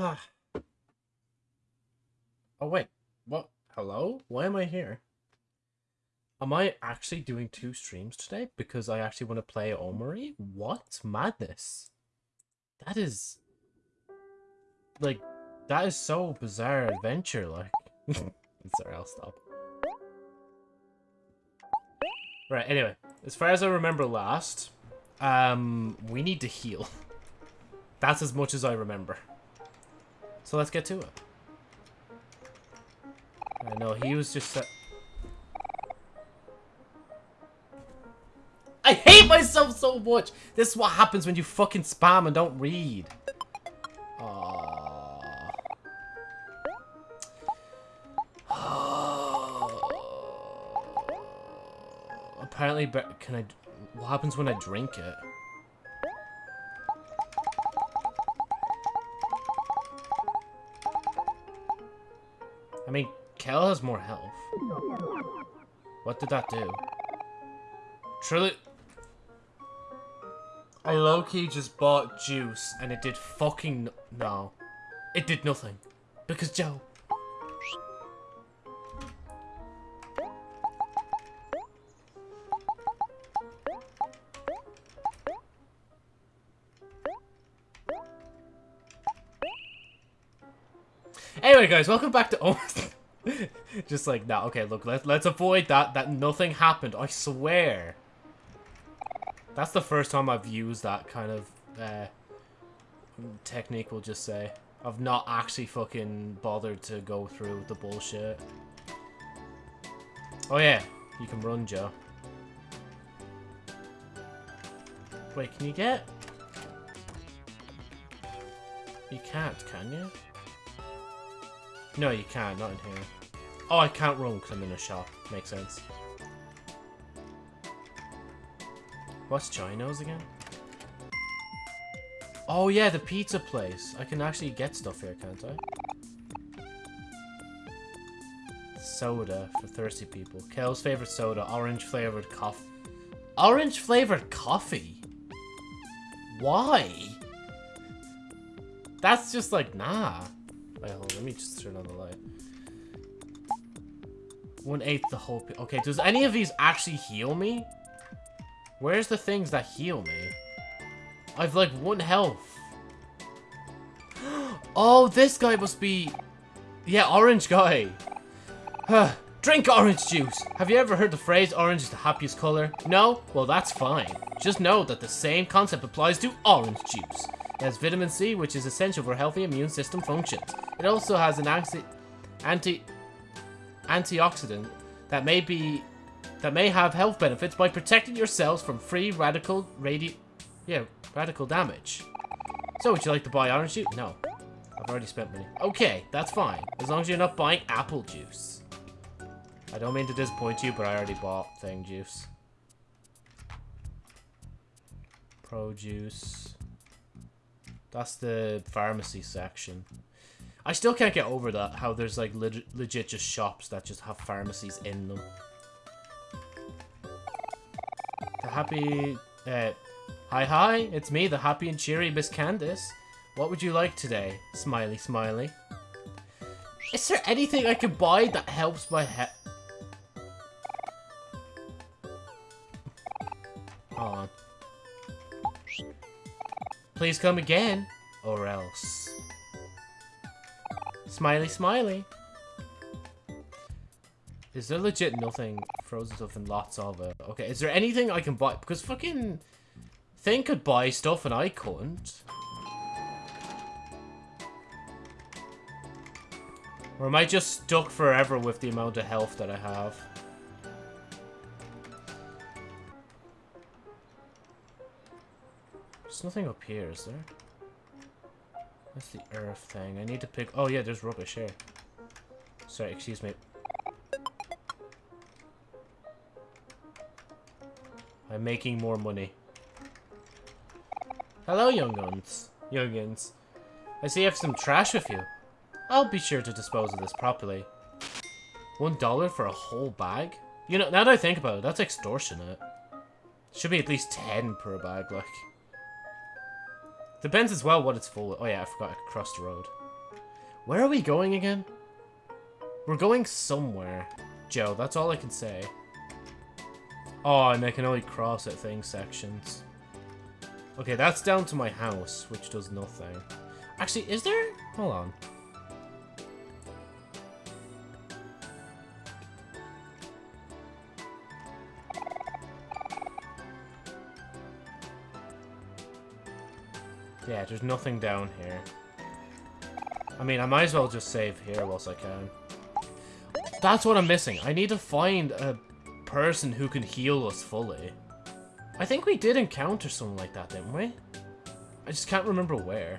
Ah. Oh wait, what? Hello? Why am I here? Am I actually doing two streams today because I actually want to play Omori? What madness? That is like that is so bizarre adventure like. Sorry, I'll stop. Right, anyway, as far as I remember last, um, we need to heal. That's as much as I remember. So let's get to it. I know, he was just... I hate myself so much! This is what happens when you fucking spam and don't read. Aww. Apparently, can I... What happens when I drink it? Mean, has more health. What did that do? Truly... I low-key just bought juice and it did fucking no. It did nothing. Because Joe. Anyway, guys, welcome back to almost. Just like that. Okay, look, let, let's avoid that. That nothing happened. I swear. That's the first time I've used that kind of uh, technique, we'll just say. I've not actually fucking bothered to go through the bullshit. Oh yeah, you can run, Joe. Wait, can you get... You can't, can you? No, you can't. Not in here. Oh, I can't run because I'm in a shop. Makes sense. What's Gino's again? Oh, yeah, the pizza place. I can actually get stuff here, can't I? Soda for thirsty people. Kel's favorite soda. Orange flavored coffee. Orange flavored coffee? Why? That's just like, nah. Wait, hold on, let me just turn on the light. One eighth the whole... Okay, does any of these actually heal me? Where's the things that heal me? I've like one health. oh, this guy must be... Yeah, orange guy. Drink orange juice. Have you ever heard the phrase orange is the happiest color? No? Well, that's fine. Just know that the same concept applies to orange juice. It has vitamin C, which is essential for healthy immune system functions. It also has an anti, anti antioxidant that may be that may have health benefits by protecting your cells from free radical radi yeah, radical damage. So would you like to buy orange juice? No. I've already spent money. Okay, that's fine. As long as you're not buying apple juice. I don't mean to disappoint you, but I already bought thing juice. Produce. That's the pharmacy section. I still can't get over that, how there's like leg legit just shops that just have pharmacies in them. The happy... Uh, hi hi, it's me, the happy and cheery Miss Candace. What would you like today? Smiley smiley. Is there anything I can buy that helps my head? Hold on. Please come again, or else. Smiley, smiley. Is there legit nothing frozen stuff and lots of it? Okay, is there anything I can buy? Because fucking thing could buy stuff and I couldn't. Or am I just stuck forever with the amount of health that I have? There's nothing up here, is there? What's the earth thing? I need to pick... Oh, yeah, there's rubbish here. Sorry, excuse me. I'm making more money. Hello, young guns. Youngins. I see you have some trash with you. I'll be sure to dispose of this properly. One dollar for a whole bag? You know, now that I think about it, that's extortionate. Should be at least ten per bag, like. Depends as well what it's full of. Oh yeah, I forgot I cross the road. Where are we going again? We're going somewhere. Joe, that's all I can say. Oh, and I can only cross at thing sections. Okay, that's down to my house, which does nothing. Actually, is there? Hold on. Yeah, there's nothing down here. I mean, I might as well just save here whilst I can. That's what I'm missing. I need to find a person who can heal us fully. I think we did encounter someone like that, didn't we? I just can't remember where.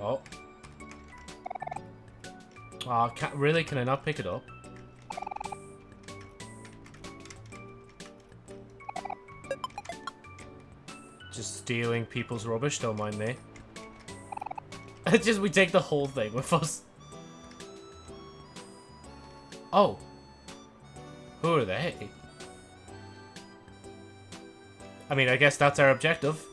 Oh. Ah, oh, can really? Can I not pick it up? Stealing people's rubbish, don't mind me. It's just we take the whole thing with us. Oh. Who are they? I mean, I guess that's our objective.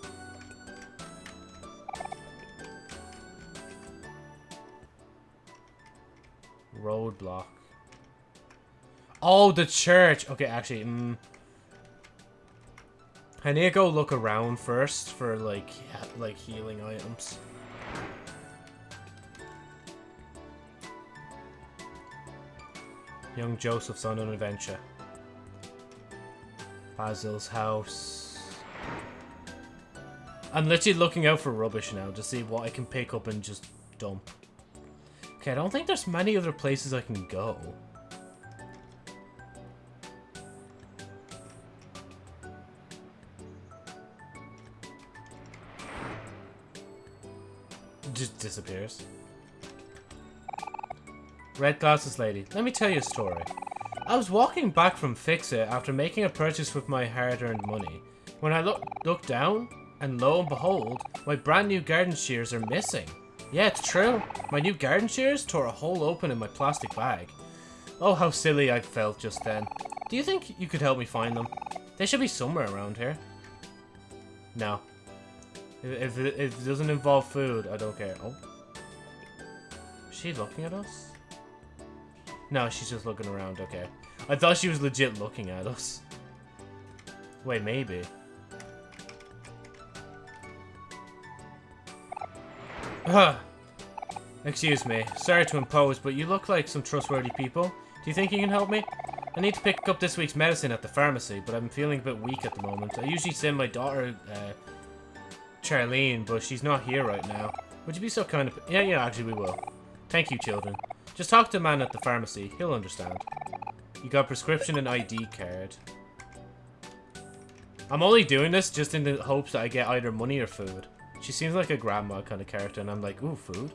Roadblock. Oh, the church. Okay, actually, mm, I need to go look around first for, like, like healing items. Young Joseph's on an adventure. Basil's house. I'm literally looking out for rubbish now to see what I can pick up and just dump. Okay, I don't think there's many other places I can go. Just disappears. Red glasses lady, let me tell you a story. I was walking back from Fix-It after making a purchase with my hard-earned money. When I look, look down, and lo and behold, my brand new garden shears are missing. Yeah, it's true. My new garden shears tore a hole open in my plastic bag. Oh, how silly I felt just then. Do you think you could help me find them? They should be somewhere around here. No. If, if, if it doesn't involve food, I don't care. Oh. Is she looking at us? No, she's just looking around, okay. I thought she was legit looking at us. Wait, maybe. Huh. Excuse me. Sorry to impose, but you look like some trustworthy people. Do you think you can help me? I need to pick up this week's medicine at the pharmacy, but I'm feeling a bit weak at the moment. I usually send my daughter, uh, Charlene, but she's not here right now. Would you be so kind of... Yeah, yeah, actually we will. Thank you, children. Just talk to the man at the pharmacy. He'll understand. You got prescription and ID card. I'm only doing this just in the hopes that I get either money or food. She seems like a grandma kind of character, and I'm like, ooh, food?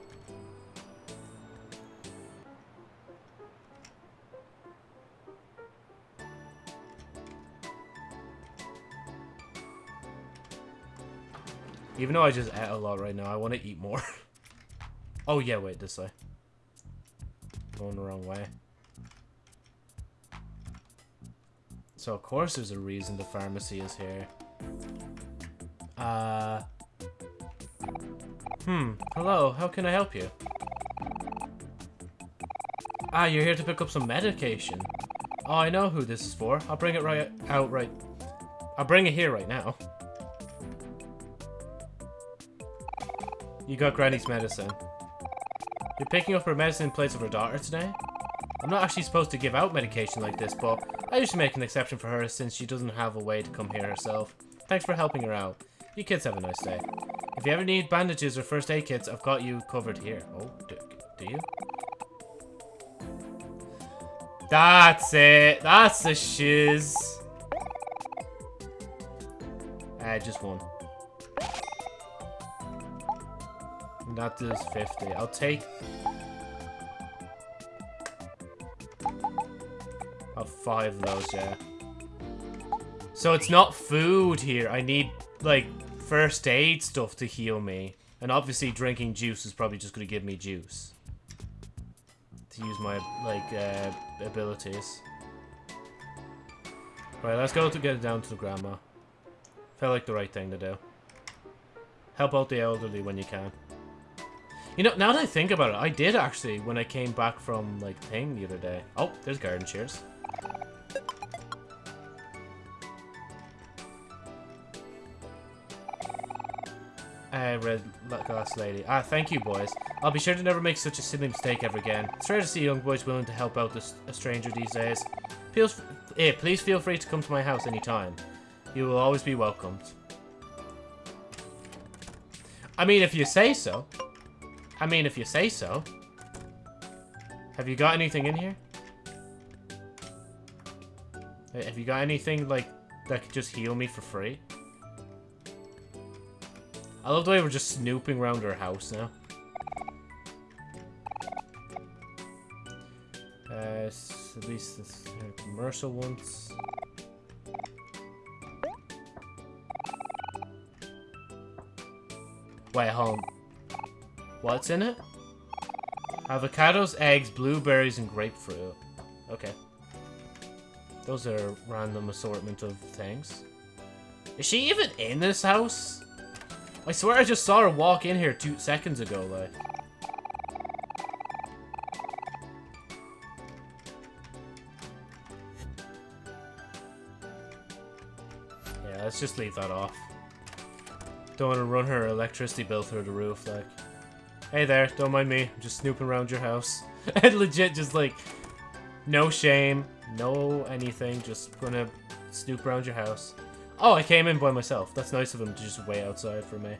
Even though I just ate a lot right now, I want to eat more. oh, yeah, wait, this way. Going the wrong way. So, of course there's a reason the pharmacy is here. Uh... Hmm, hello, how can I help you? Ah, you're here to pick up some medication. Oh, I know who this is for. I'll bring it right out right... I'll bring it here right now. You got Granny's medicine. You're picking up her medicine in place of her daughter today? I'm not actually supposed to give out medication like this, but I usually make an exception for her since she doesn't have a way to come here herself. Thanks for helping her out. You kids have a nice day. If you ever need bandages or first aid kits, I've got you covered here. Oh, do, do you? That's it. That's the shiz. Uh, just one. That does 50. I'll take... I'll five of those, yeah. So it's not food here. I need, like, first aid stuff to heal me. And obviously drinking juice is probably just going to give me juice. To use my, like, uh, abilities. Right, let's go to get it down to the grandma. Felt like the right thing to do. Help out the elderly when you can. You know, now that I think about it, I did actually when I came back from, like, thing the other day. Oh, there's garden shears. Uh, red glass lady. Ah, thank you, boys. I'll be sure to never make such a silly mistake ever again. It's rare to see young boys willing to help out a stranger these days. Please, eh, please feel free to come to my house anytime. You will always be welcomed. I mean, if you say so. I mean, if you say so. Have you got anything in here? Have you got anything, like, that could just heal me for free? I love the way we're just snooping around our house now. Uh, at least the uh, commercial ones. Wait, home. What's in it? Avocados, eggs, blueberries, and grapefruit. Okay. Those are a random assortment of things. Is she even in this house? I swear I just saw her walk in here two seconds ago, like. Yeah, let's just leave that off. Don't want to run her electricity bill through the roof, like. Hey there, don't mind me. I'm just snooping around your house. and legit just like, no shame, no anything, just gonna snoop around your house. Oh, I came in by myself. That's nice of him to just wait outside for me.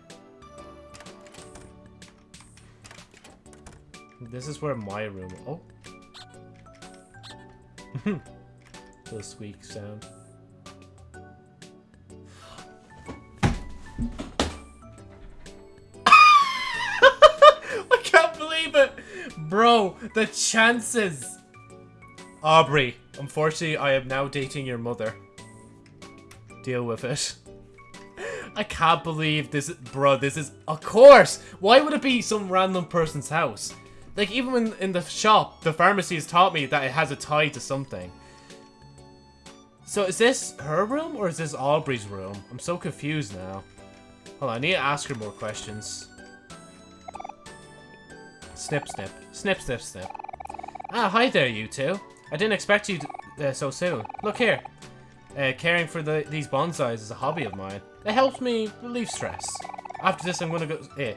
This is where my room... Oh. the squeak sound. The chances! Aubrey, unfortunately, I am now dating your mother deal with it. I can't believe this, bro, this is, of course! Why would it be some random person's house? Like, even in, in the shop, the pharmacy has taught me that it has a tie to something. So is this her room, or is this Aubrey's room? I'm so confused now. Hold on, I need to ask her more questions. Snip, snip. Snip, snip, snip. Ah, hi there, you two. I didn't expect you to, uh, so soon. Look here. Uh, caring for the, these bonsais is a hobby of mine. It helps me relieve stress. After this, I'm gonna go... Eh.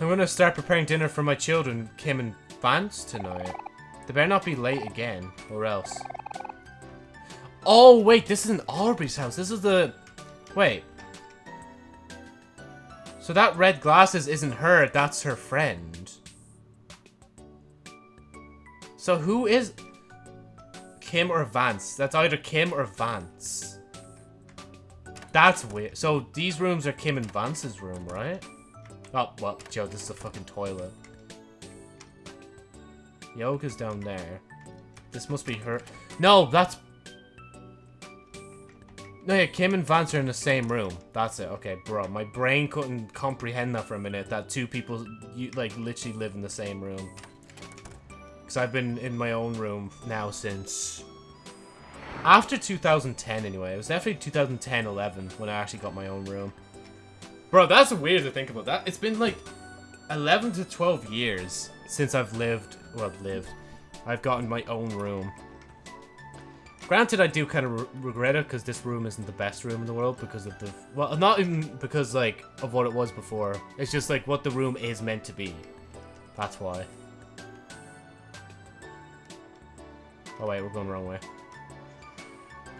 I'm gonna start preparing dinner for my children, Kim and Vance, tonight. They better not be late again, or else. Oh, wait, this isn't Aubrey's house. This is the... Wait. So that red glasses isn't her, that's her friend. So who is... Kim or Vance. That's either Kim or Vance. That's weird. So these rooms are Kim and Vance's room, right? Oh, well, Joe, this is a fucking toilet. Yoga's down there. This must be her. No, that's... No, yeah, Kim and Vance are in the same room. That's it. Okay, bro. My brain couldn't comprehend that for a minute. That two people, you, like, literally live in the same room. Because I've been in my own room now since... After 2010, anyway. It was definitely 2010-11 when I actually got my own room. Bro, that's weird to think about that. It's been like 11 to 12 years since I've lived... Well, lived. I've gotten my own room. Granted, I do kind of re regret it because this room isn't the best room in the world because of the... Well, not even because, like, of what it was before. It's just, like, what the room is meant to be. That's why. Oh wait, we're going the wrong way.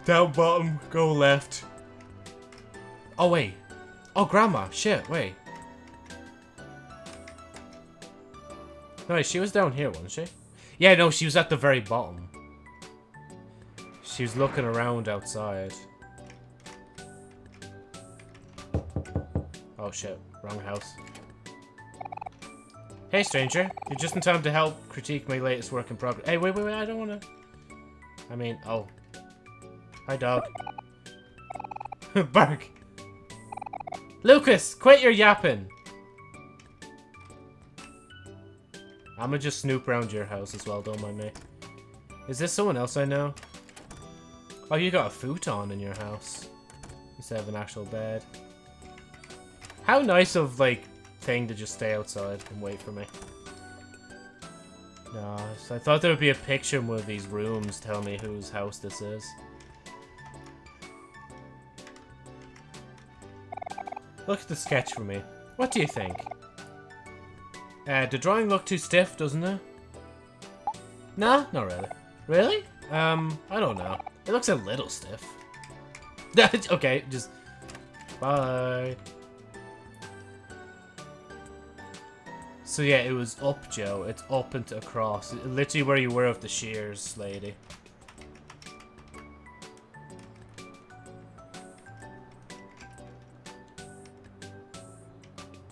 Down bottom, go left. Oh wait. Oh, grandma. Shit, wait. No, wait, she was down here, wasn't she? Yeah, no, she was at the very bottom. She was looking around outside. Oh shit, wrong house. Hey stranger, you're just in time to help critique my latest work in progress. Hey, wait, wait, wait, I don't wanna... I mean, oh. Hi, dog. Bark. Lucas, quit your yapping. I'ma just snoop around your house as well, don't mind me. Is this someone else I know? Oh, you got a futon in your house. instead of an actual bed. How nice of, like, thing to just stay outside and wait for me. No, so I thought there would be a picture in one of these rooms telling me whose house this is. Look at the sketch for me. What do you think? Uh, the drawing look too stiff, doesn't it? Nah, not really. Really? Um, I don't know. It looks a little stiff. okay, just... Bye. So yeah, it was up, Joe. It's up and across. Literally where you were with the shears, lady.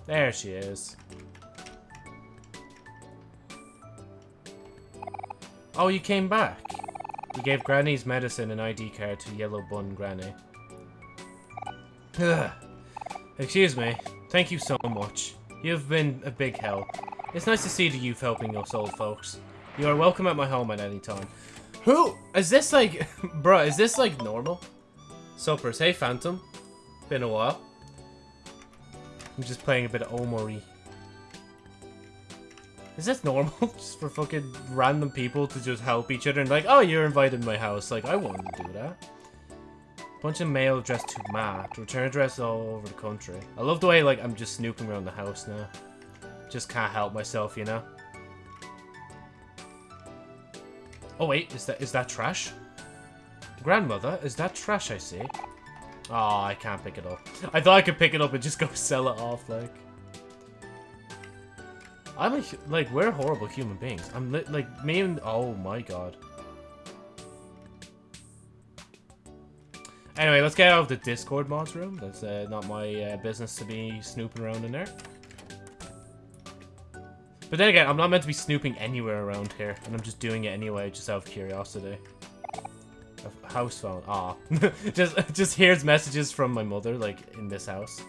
There she is. Oh, you came back. You gave Granny's medicine and ID card to Yellow Bun Granny. Ugh. Excuse me. Thank you so much. You've been a big help. It's nice to see the youth helping us old folks. You are welcome at my home at any time. Who? Is this like... bruh, is this like normal? Suppers. Hey, Phantom. Been a while. I'm just playing a bit of Omori. Is this normal? just for fucking random people to just help each other and like, oh, you're invited to my house. Like, I wouldn't do that. Bunch of mail addressed to Matt. Return address all over the country. I love the way, like, I'm just snooping around the house now. Just can't help myself, you know? Oh, wait. Is that is that trash? Grandmother, is that trash I see? Oh, I can't pick it up. I thought I could pick it up and just go sell it off, like. I'm a, like, we're horrible human beings. I'm, like, me and, oh my god. Anyway, let's get out of the Discord mods room. That's uh, not my uh, business to be snooping around in there. But then again, I'm not meant to be snooping anywhere around here, and I'm just doing it anyway, just out of curiosity. A house phone. Ah, just just hears messages from my mother, like in this house.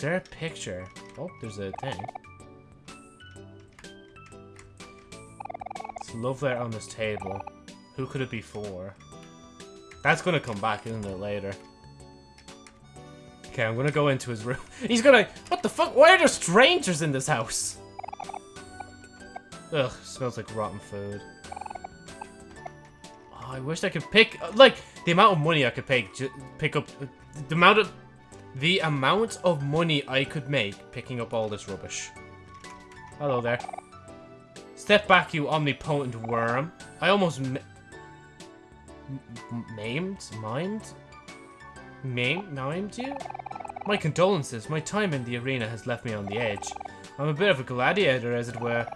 There a picture? Oh, there's a thing. It's love letter on this table. Who could it be for? That's gonna come back, isn't it, later? Okay, I'm gonna go into his room. He's gonna- What the fuck? Why are there strangers in this house? Ugh, smells like rotten food. Oh, I wish I could pick- Like, the amount of money I could pick, pick up- The amount of- The amount of money I could make picking up all this rubbish. Hello there. Step back, you omnipotent worm. I almost maimed? Mimed? Maimed? Mimed you? My condolences. My time in the arena has left me on the edge. I'm a bit of a gladiator, as it were.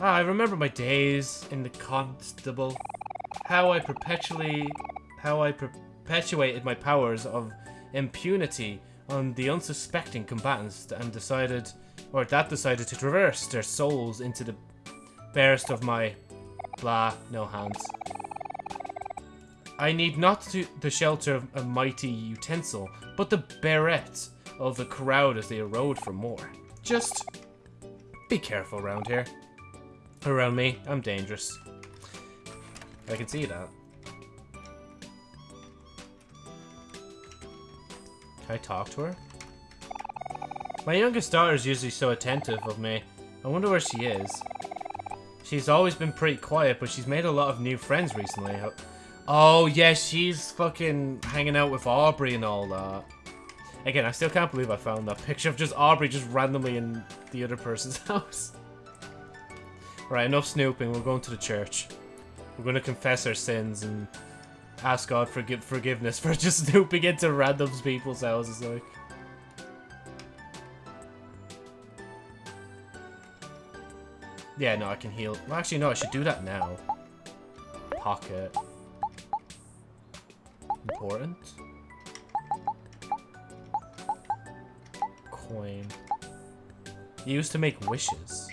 Ah, I remember my days in the constable. How I perpetually... How I perpetuated my powers of impunity on the unsuspecting combatants and decided... Or that decided to traverse their souls into the barest of my blah, no hands. I need not to the shelter of a mighty utensil, but the beret of the crowd as they erode for more. Just be careful around here. Around me, I'm dangerous. I can see that. Can I talk to her? My youngest daughter is usually so attentive of me. I wonder where she is. She's always been pretty quiet, but she's made a lot of new friends recently. Oh, yeah, she's fucking hanging out with Aubrey and all that. Again, I still can't believe I found that picture of just Aubrey just randomly in the other person's house. Right, enough snooping. We're going to the church. We're going to confess our sins and ask God for forgiveness for just snooping into random people's houses, like. Yeah, no, I can heal. Well, actually, no, I should do that now. Pocket. Important. Coin. Used to make wishes.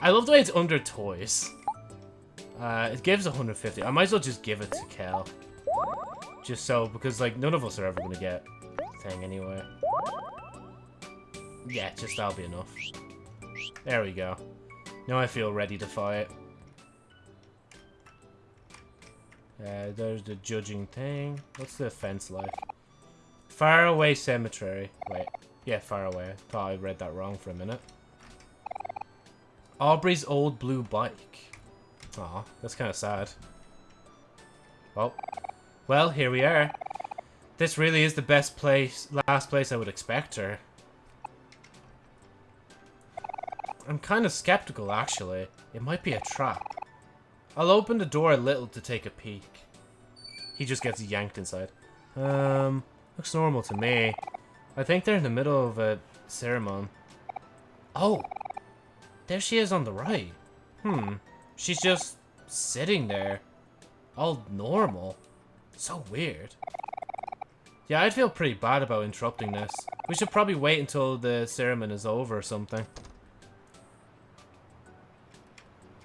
I love the way it's under toys. Uh, it gives 150. I might as well just give it to Kel. Just so, because, like, none of us are ever going to get thing anyway. Yeah, just that'll be enough. There we go. Now I feel ready to fight. Uh, there's the judging thing. What's the fence like? Far away cemetery. Wait. Yeah, far away. Thought I read that wrong for a minute. Aubrey's old blue bike. Aw, that's kind of sad. Oh. Well, here we are. This really is the best place, last place I would expect her. I'm kind of skeptical, actually. It might be a trap. I'll open the door a little to take a peek. He just gets yanked inside. Um, looks normal to me. I think they're in the middle of a ceremony. Oh, there she is on the right. Hmm, she's just sitting there. All normal. So weird. Yeah, I'd feel pretty bad about interrupting this. We should probably wait until the ceremony is over or something.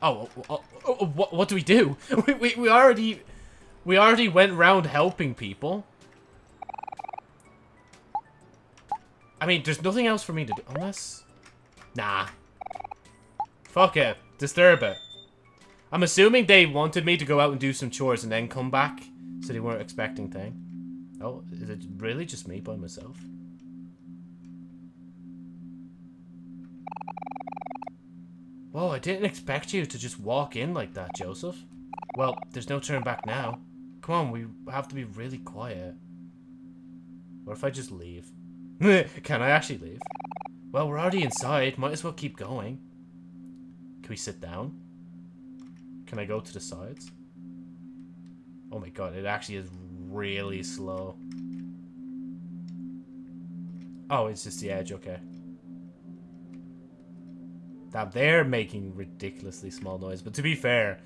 Oh, oh, oh, oh what, what do we do? We, we, we already... We already went around helping people. I mean, there's nothing else for me to do. Unless... Nah. Fuck it. Disturb it. I'm assuming they wanted me to go out and do some chores and then come back. So they weren't expecting thing. Oh, is it really just me by myself? Whoa, I didn't expect you to just walk in like that, Joseph. Well, there's no turn back now. Come on, we have to be really quiet. What if I just leave? Can I actually leave? Well, we're already inside. Might as well keep going. Can we sit down? Can I go to the sides? Oh my god, it actually is really slow. Oh, it's just the edge, okay. Now they're making ridiculously small noise, but to be fair,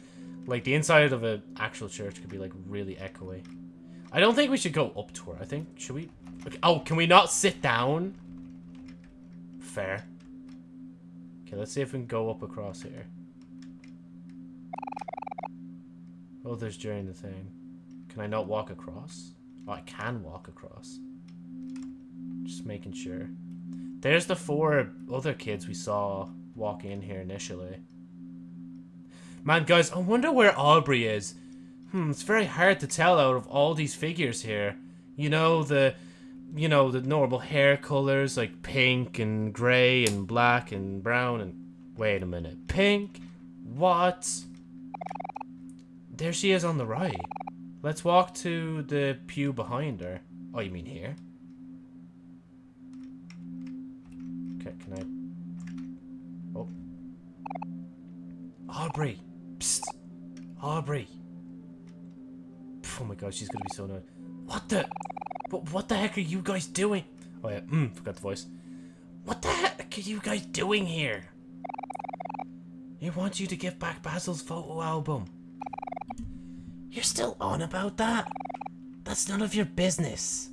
like the inside of an actual church could be like really echoey. I don't think we should go up to her. I think, should we? Okay. Oh, can we not sit down? Fair. Okay, let's see if we can go up across here. Oh, there's during the thing. Can I not walk across? Oh, I can walk across. Just making sure. There's the four other kids we saw walk in here initially. Man, guys, I wonder where Aubrey is. Hmm, it's very hard to tell out of all these figures here. You know, the... You know, the normal hair colors, like pink and grey and black and brown and... Wait a minute. Pink? What? There she is on the right. Let's walk to the pew behind her. Oh, you mean here? Okay, can I... Oh. Aubrey! Psst! Aubrey! Oh my god, she's gonna be so annoyed. What the... What, what the heck are you guys doing? Oh yeah, mm, forgot the voice. What the heck are you guys doing here? He wants you to give back Basil's photo album. You're still on about that? That's none of your business.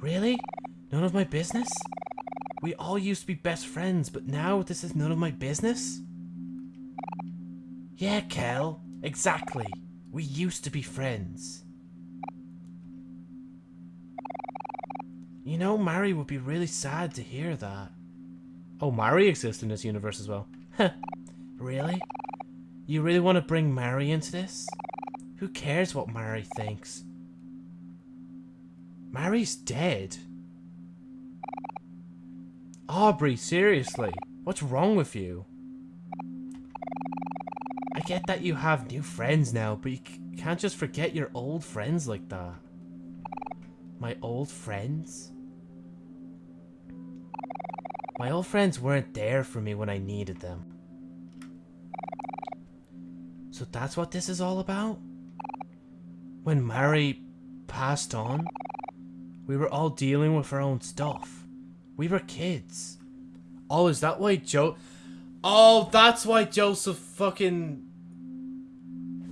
Really? None of my business? We all used to be best friends, but now this is none of my business? Yeah, Kel. Exactly. We used to be friends. You know, Mari would be really sad to hear that. Oh, Mari exists in this universe as well. really? You really want to bring Mari into this? Who cares what Mari thinks? Mari's dead. Aubrey, seriously. What's wrong with you? I get that you have new friends now, but you can't just forget your old friends like that. My old friends? My old friends weren't there for me when I needed them. So that's what this is all about? When Mari passed on, we were all dealing with our own stuff. We were kids. Oh, is that why Joe... Oh, that's why Joseph fucking...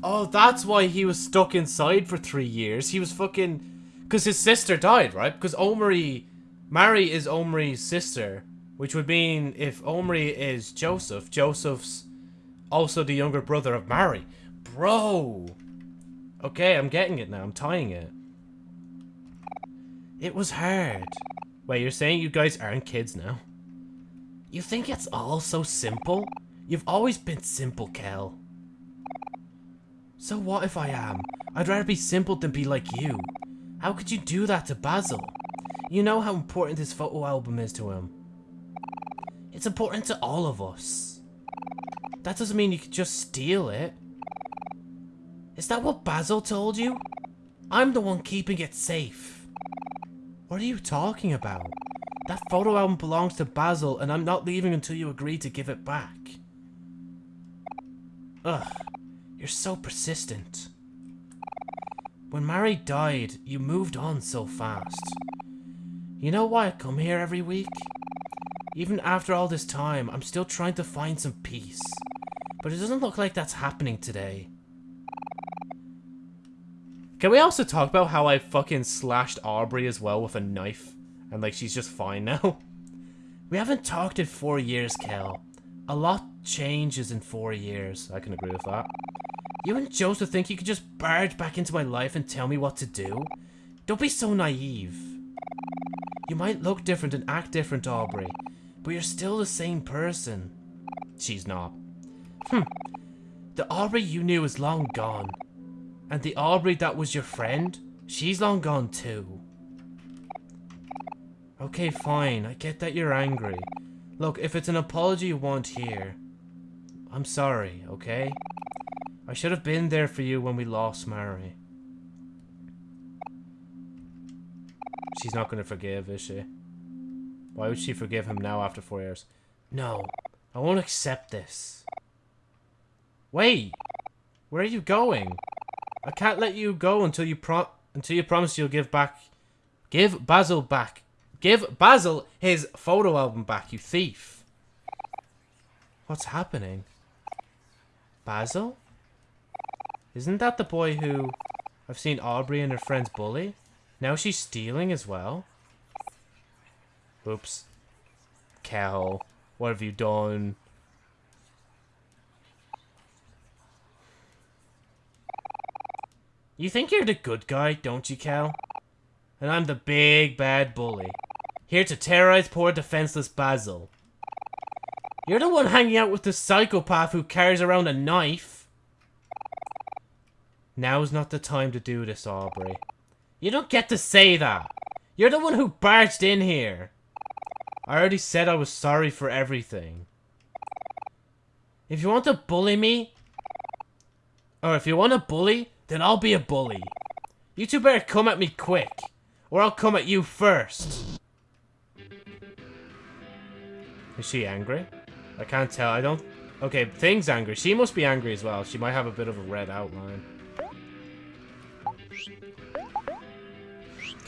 Oh, that's why he was stuck inside for three years. He was fucking... Because his sister died, right? Because Omri... Mari is Omri's sister. Which would mean if Omri is Joseph, Joseph's also the younger brother of Mari. Bro! Okay, I'm getting it now. I'm tying it. It was hard. Wait, you're saying you guys aren't kids now? You think it's all so simple? You've always been simple, Kel. So what if I am? I'd rather be simple than be like you. How could you do that to Basil? You know how important this photo album is to him. It's important to all of us. That doesn't mean you could just steal it. Is that what Basil told you? I'm the one keeping it safe. What are you talking about? That photo album belongs to Basil and I'm not leaving until you agree to give it back. Ugh, you're so persistent. When Mari died, you moved on so fast. You know why I come here every week? Even after all this time, I'm still trying to find some peace. But it doesn't look like that's happening today. Can we also talk about how I fucking slashed Aubrey as well with a knife? And like, she's just fine now? We haven't talked in four years, Kel. A lot changes in four years. I can agree with that. You and Joseph think you could just barge back into my life and tell me what to do? Don't be so naive. You might look different and act different, Aubrey, but you're still the same person. She's not. Hmm. The Aubrey you knew is long gone. And the Aubrey that was your friend, she's long gone too. Okay, fine. I get that you're angry. Look, if it's an apology you want here, I'm sorry, okay? I should have been there for you when we lost Mari. She's not going to forgive, is she? Why would she forgive him now after four years? No, I won't accept this. Wait! Where are you going? I can't let you go until you pro until you promise you'll give back... Give Basil back. Give Basil his photo album back, you thief. What's happening? Basil? Isn't that the boy who I've seen Aubrey and her friends bully? Now she's stealing as well? Oops. Kel, what have you done? You think you're the good guy, don't you, Kel? And I'm the big bad bully. Here to terrorize poor defenseless Basil. You're the one hanging out with the psychopath who carries around a knife. Now's not the time to do this, Aubrey. You don't get to say that. You're the one who barged in here. I already said I was sorry for everything. If you want to bully me, or if you want to bully, then I'll be a bully. You two better come at me quick, or I'll come at you first. Is she angry? I can't tell. I don't... Okay, Thing's angry. She must be angry as well. She might have a bit of a red outline.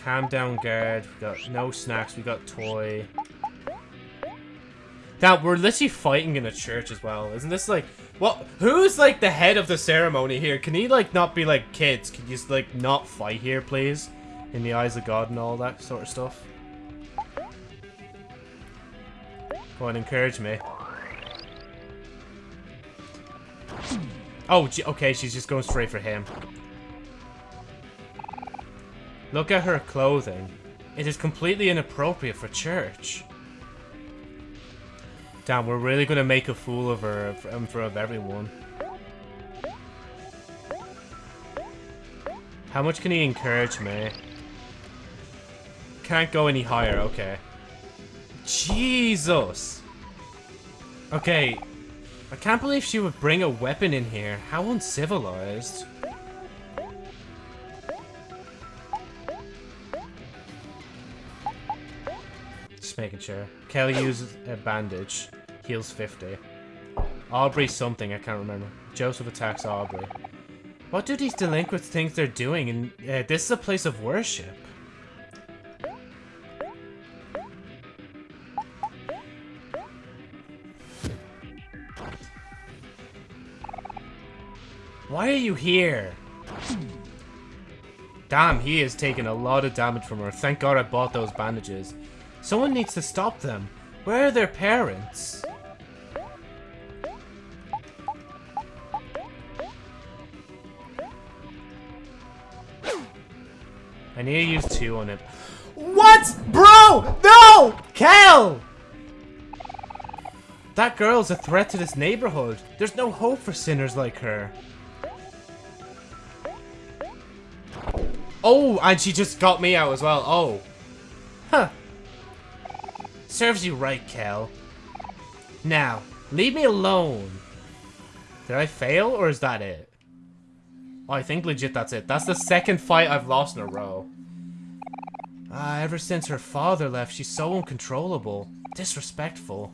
Calm down, guard. We got no snacks. We got toy. Now, we're literally fighting in a church as well. Isn't this like... Well, who's like the head of the ceremony here? Can he like not be like kids? Can you just like not fight here, please? In the eyes of God and all that sort of stuff. Go on, encourage me. Oh, okay, she's just going straight for him. Look at her clothing. It is completely inappropriate for church. Damn, we're really gonna make a fool of her um, in front of everyone. How much can he encourage me? Can't go any higher, okay. Jesus! Okay, I can't believe she would bring a weapon in here. How uncivilized. Just making sure. Kelly uses a bandage. Heals 50. Aubrey something, I can't remember. Joseph attacks Aubrey. What do these delinquents think they're doing? And uh, this is a place of worship. Why are you here? Damn, he is taking a lot of damage from her. Thank God I bought those bandages. Someone needs to stop them. Where are their parents? I need to use two on him. What? Bro! No! Kel! That girl's a threat to this neighborhood. There's no hope for sinners like her. Oh, and she just got me out as well. Oh. Huh. Serves you right, Kel. Now, leave me alone. Did I fail, or is that it? Oh, I think legit that's it. That's the second fight I've lost in a row. Ah, ever since her father left, she's so uncontrollable. Disrespectful.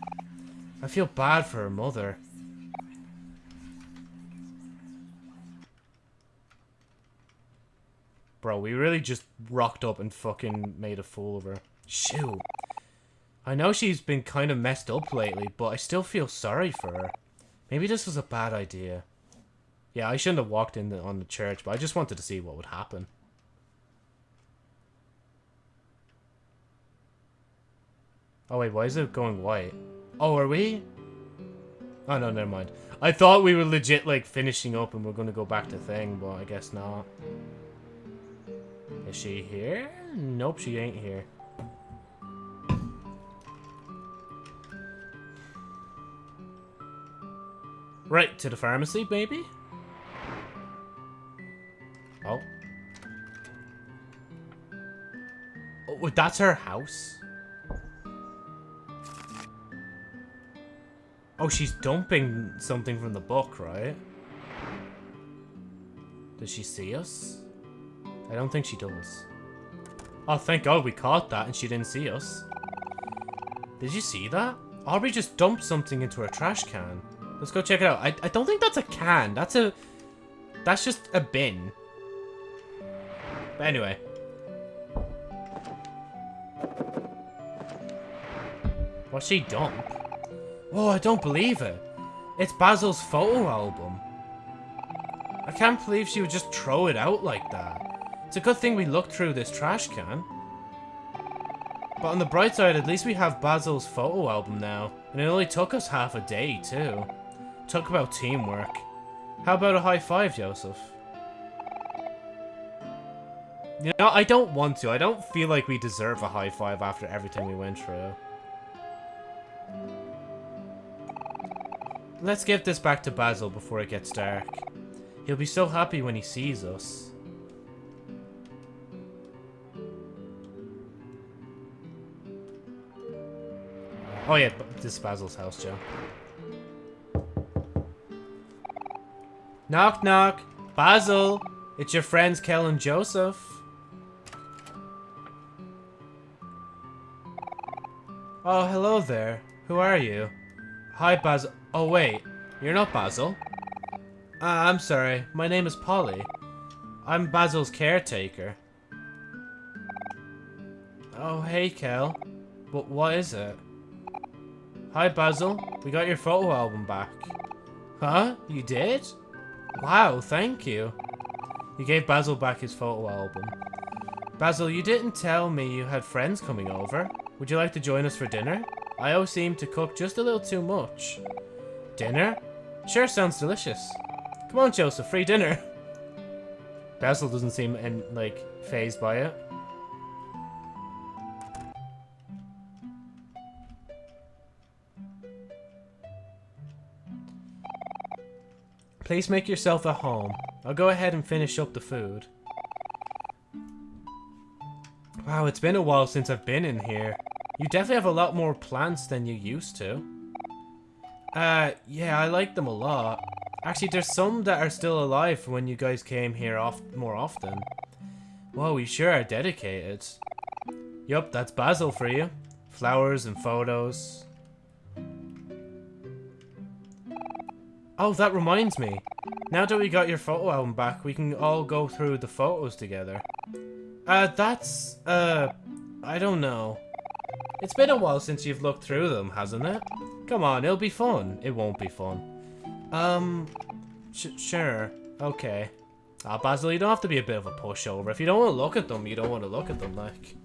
I feel bad for her mother. Bro, we really just rocked up and fucking made a fool of her. Shoot. I know she's been kind of messed up lately, but I still feel sorry for her. Maybe this was a bad idea. Yeah, I shouldn't have walked in the, on the church, but I just wanted to see what would happen. Oh wait, why is it going white? Oh, are we? Oh no, never mind. I thought we were legit like finishing up and we're gonna go back to thing, but I guess not. Is she here? Nope, she ain't here. Right, to the pharmacy, maybe? Oh. Oh, that's her house? Oh, she's dumping something from the book, right? Does she see us? I don't think she does. Oh, thank God we caught that and she didn't see us. Did you see that? Aubrey just dumped something into her trash can. Let's go check it out. I, I don't think that's a can. That's a... That's just a bin. But anyway. What's she dump? Oh, I don't believe it. It's Basil's photo album. I can't believe she would just throw it out like that. It's a good thing we looked through this trash can. But on the bright side, at least we have Basil's photo album now. And it only took us half a day, too. Talk about teamwork. How about a high five, Joseph? You know, I don't want to. I don't feel like we deserve a high five after everything we went through. Let's give this back to Basil before it gets dark. He'll be so happy when he sees us. Oh yeah, this is Basil's house, Joe. Knock knock. Basil, it's your friends Kel and Joseph. Oh, hello there. Who are you? Hi, Basil. Oh, wait. You're not Basil. Uh, I'm sorry. My name is Polly. I'm Basil's caretaker. Oh, hey, Kel. But what is it? Hi, Basil. We got your photo album back. Huh? You did? Wow, thank you. You gave Basil back his photo album. Basil, you didn't tell me you had friends coming over. Would you like to join us for dinner? I always seem to cook just a little too much. Dinner? Sure sounds delicious. Come on, Joseph, free dinner. Basil doesn't seem, in, like, phased by it. Please make yourself at home. I'll go ahead and finish up the food. Wow, it's been a while since I've been in here. You definitely have a lot more plants than you used to. Uh, yeah, I like them a lot. Actually, there's some that are still alive when you guys came here off more often. Whoa, we sure are dedicated. Yup, that's Basil for you. Flowers and photos. Oh, that reminds me. Now that we got your photo album back, we can all go through the photos together. Uh, that's, uh, I don't know. It's been a while since you've looked through them, hasn't it? Come on, it'll be fun. It won't be fun. Um, sure. Okay. Ah, Basil, you don't have to be a bit of a pushover. If you don't want to look at them, you don't want to look at them, like.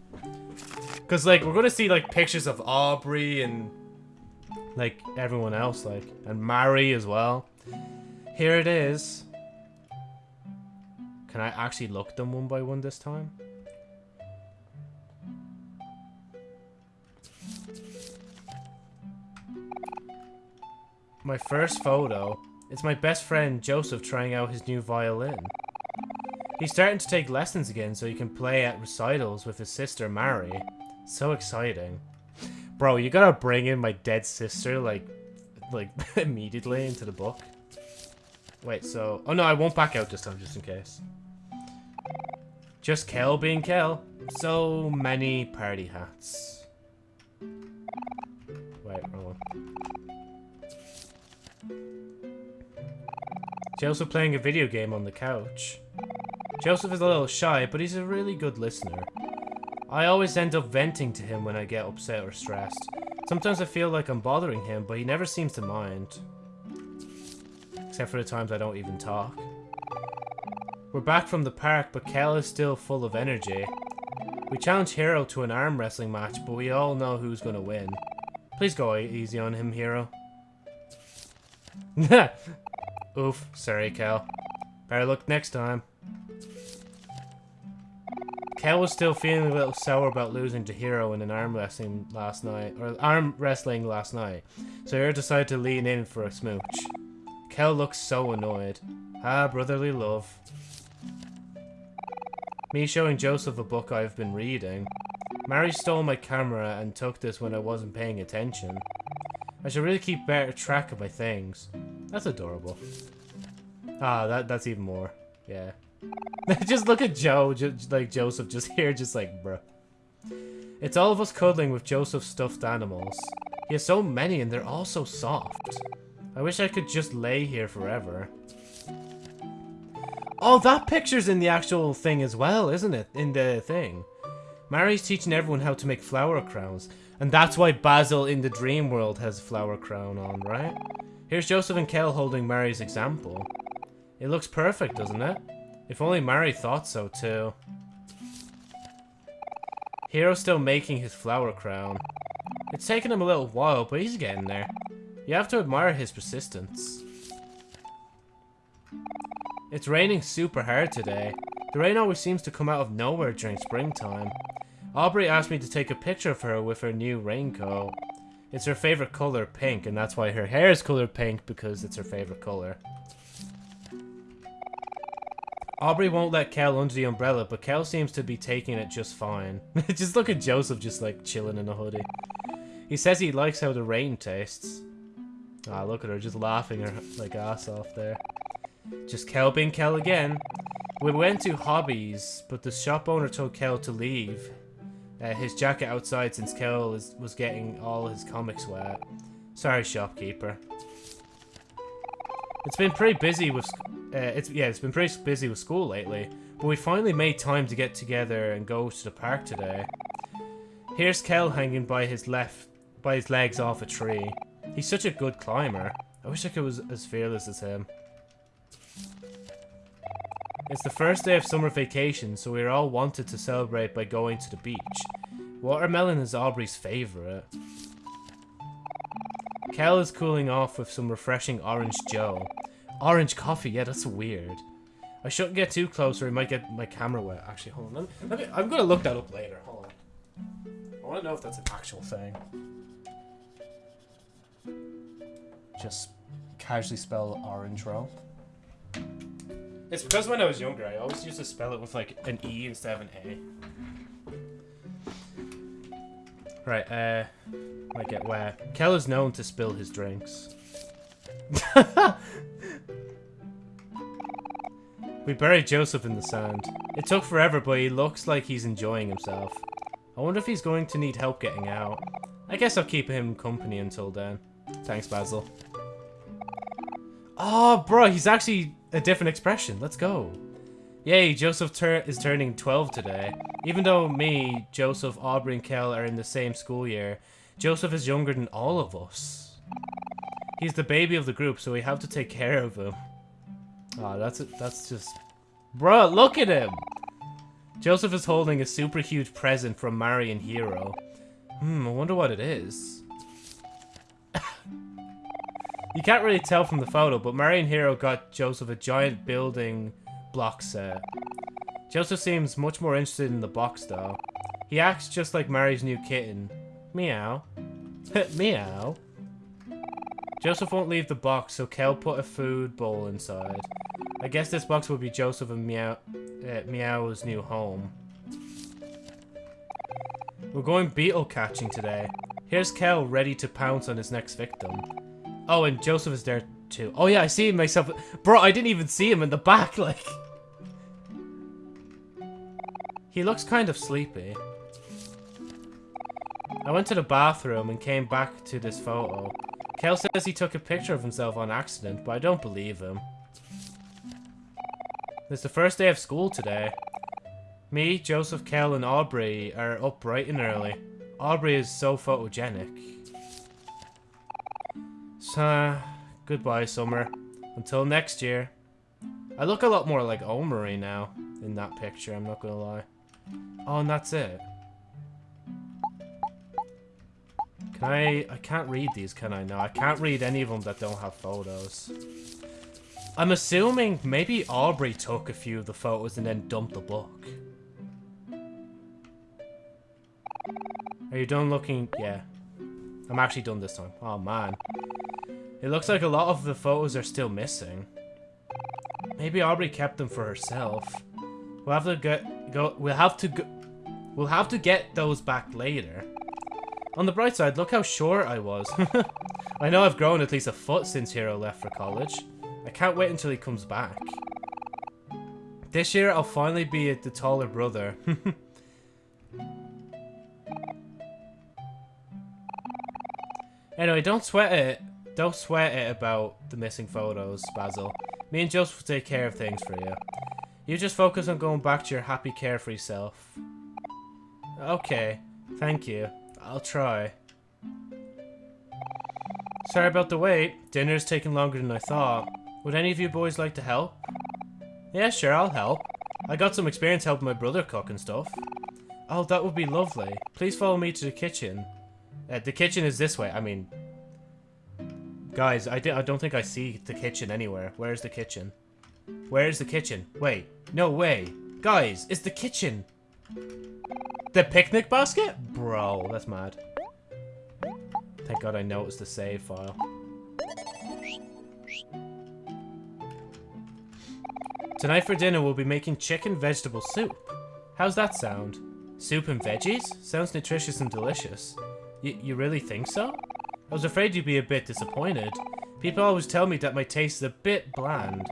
Because, like, we're going to see, like, pictures of Aubrey and like everyone else, like, and Mari as well. Here it is. Can I actually look them one by one this time? My first photo. It's my best friend Joseph trying out his new violin. He's starting to take lessons again so he can play at recitals with his sister Mari. So exciting. Bro, you gotta bring in my dead sister, like, like, immediately into the book. Wait, so... Oh no, I won't back out this time, just in case. Just Kel being Kel. So many party hats. Wait, wrong one. Joseph playing a video game on the couch. Joseph is a little shy, but he's a really good listener. I always end up venting to him when I get upset or stressed. Sometimes I feel like I'm bothering him, but he never seems to mind. Except for the times I don't even talk. We're back from the park, but Kel is still full of energy. We challenge Hero to an arm wrestling match, but we all know who's gonna win. Please go easy on him, Hero. Oof, sorry, Kel. Better look next time. Kel was still feeling a little sour about losing to Hero in an arm wrestling last night, or arm wrestling last night, so Hero decided to lean in for a smooch. Kel looks so annoyed. Ah, brotherly love. Me showing Joseph a book I've been reading. Mari stole my camera and took this when I wasn't paying attention. I should really keep better track of my things. That's adorable. Ah, that that's even more. Yeah. just look at Joe, like Joseph, just here, just like, bruh. It's all of us cuddling with Joseph's stuffed animals. He has so many and they're all so soft. I wish I could just lay here forever. Oh, that picture's in the actual thing as well, isn't it? In the thing. Mari's teaching everyone how to make flower crowns. And that's why Basil in the dream world has a flower crown on, right? Here's Joseph and Kel holding Mari's example. It looks perfect, doesn't it? If only Mari thought so too. Hero's still making his flower crown. It's taken him a little while, but he's getting there. You have to admire his persistence. It's raining super hard today. The rain always seems to come out of nowhere during springtime. Aubrey asked me to take a picture of her with her new raincoat. It's her favorite color, pink, and that's why her hair is colored pink, because it's her favorite color. Aubrey won't let Kel under the umbrella, but Kel seems to be taking it just fine. just look at Joseph just like chilling in a hoodie. He says he likes how the rain tastes. Ah, look at her just laughing her like ass off there. Just Kel being Kel again. We went to Hobbies, but the shop owner told Kel to leave. Uh, his jacket outside since Kel is, was getting all his comics wet. Sorry, shopkeeper. It's been pretty busy with... Uh, it's Yeah, it's been pretty busy with school lately. But we finally made time to get together and go to the park today. Here's Kel hanging by his left... by his legs off a tree. He's such a good climber. I wish I could was as fearless as him. It's the first day of summer vacation, so we're all wanted to celebrate by going to the beach. Watermelon is Aubrey's favourite. Kel is cooling off with some refreshing orange joe. Orange coffee, yeah, that's weird. I shouldn't get too close or I might get my camera wet. Actually, hold on. Let me, I'm going to look that up later. Hold on. I want to know if that's an actual thing. Just casually spell orange roll. It's because when I was younger, I always used to spell it with like an E instead of an A. Right, uh, might get where? Kel is known to spill his drinks. we buried Joseph in the sand. It took forever, but he looks like he's enjoying himself. I wonder if he's going to need help getting out. I guess I'll keep him company until then. Thanks, Basil. Oh, bro, he's actually a different expression. Let's go. Yay, Joseph tur is turning 12 today. Even though me, Joseph, Aubrey, and Kel are in the same school year, Joseph is younger than all of us. He's the baby of the group, so we have to take care of him. Ah, oh, that's that's just... Bruh, look at him! Joseph is holding a super huge present from Mari Hero. Hmm, I wonder what it is. You can't really tell from the photo, but Marion Hero got Joseph a giant building block set. Joseph seems much more interested in the box, though. He acts just like Mari's new kitten. Meow. Meow. Joseph won't leave the box, so Kel put a food bowl inside. I guess this box will be Joseph and Meow at Meow's new home. We're going beetle catching today. Here's Kel ready to pounce on his next victim. Oh, and Joseph is there too. Oh yeah, I see myself. Bro, I didn't even see him in the back, like. He looks kind of sleepy. I went to the bathroom and came back to this photo. Kel says he took a picture of himself on accident, but I don't believe him. It's the first day of school today. Me, Joseph, Kel, and Aubrey are up bright and early. Aubrey is so photogenic. Goodbye, Summer. Until next year. I look a lot more like Omori now in that picture, I'm not gonna lie. Oh, and that's it. Can I... I can't read these, can I? No, I can't read any of them that don't have photos. I'm assuming maybe Aubrey took a few of the photos and then dumped the book. Are you done looking? Yeah. I'm actually done this time. Oh, man. It looks like a lot of the photos are still missing. Maybe Aubrey kept them for herself. We'll have to get go. We'll have to go. We'll have to get those back later. On the bright side, look how short I was. I know I've grown at least a foot since Hero left for college. I can't wait until he comes back. This year, I'll finally be the taller brother. anyway, don't sweat it. Don't sweat it about the missing photos, Basil. Me and Joseph will take care of things for you. You just focus on going back to your happy, carefree self. Okay, thank you. I'll try. Sorry about the wait. Dinner's taking longer than I thought. Would any of you boys like to help? Yeah, sure, I'll help. I got some experience helping my brother cook and stuff. Oh, that would be lovely. Please follow me to the kitchen. Uh, the kitchen is this way. I mean... Guys, I, I don't think I see the kitchen anywhere. Where's the kitchen? Where's the kitchen? Wait. No way. Guys, it's the kitchen. The picnic basket? Bro, that's mad. Thank god I know noticed the save file. Tonight for dinner we'll be making chicken vegetable soup. How's that sound? Soup and veggies? Sounds nutritious and delicious. You really think so? I was afraid you'd be a bit disappointed. People always tell me that my taste is a bit bland.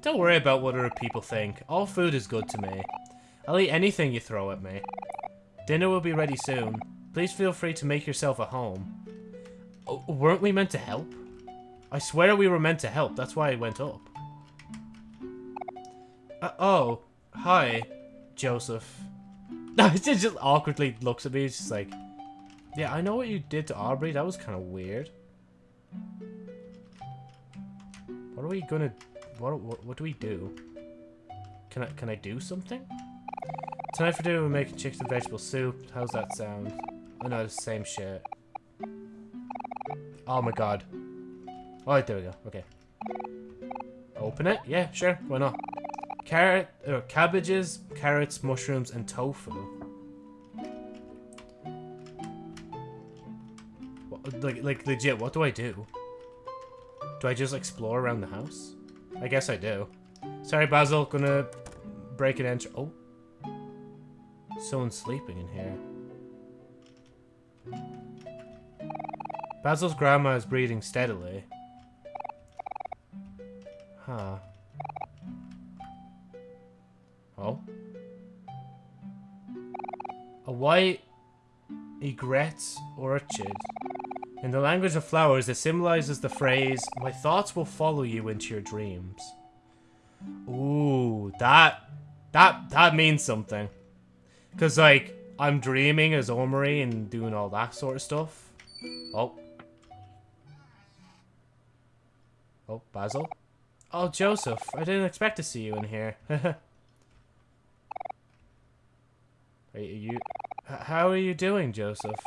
Don't worry about what other people think. All food is good to me. I'll eat anything you throw at me. Dinner will be ready soon. Please feel free to make yourself at home. Oh, weren't we meant to help? I swear we were meant to help. That's why I went up. Uh, oh, hi, Joseph. No, it just awkwardly looks at me. It's just like, yeah, I know what you did to Aubrey. That was kind of weird. What are we gonna? What, what what do we do? Can I can I do something? Tonight for dinner we're making chicken and vegetable soup. How's that sound? Oh no, the same shit. Oh my god. Alright, there we go. Okay. Open it? Yeah, sure. Why not? Carrot, uh, cabbages, carrots, mushrooms, and tofu. Like, like legit, what do I do? Do I just explore around the house? I guess I do. Sorry, Basil, gonna break an entry. Oh. Someone's sleeping in here. Basil's grandma is breathing steadily. Huh. Oh. A white egret orchid. In the language of flowers, it symbolizes the phrase, My thoughts will follow you into your dreams. Ooh, that, that, that means something. Because, like, I'm dreaming as Omori and doing all that sort of stuff. Oh. Oh, Basil? Oh, Joseph, I didn't expect to see you in here. Are you... How are you doing, Joseph?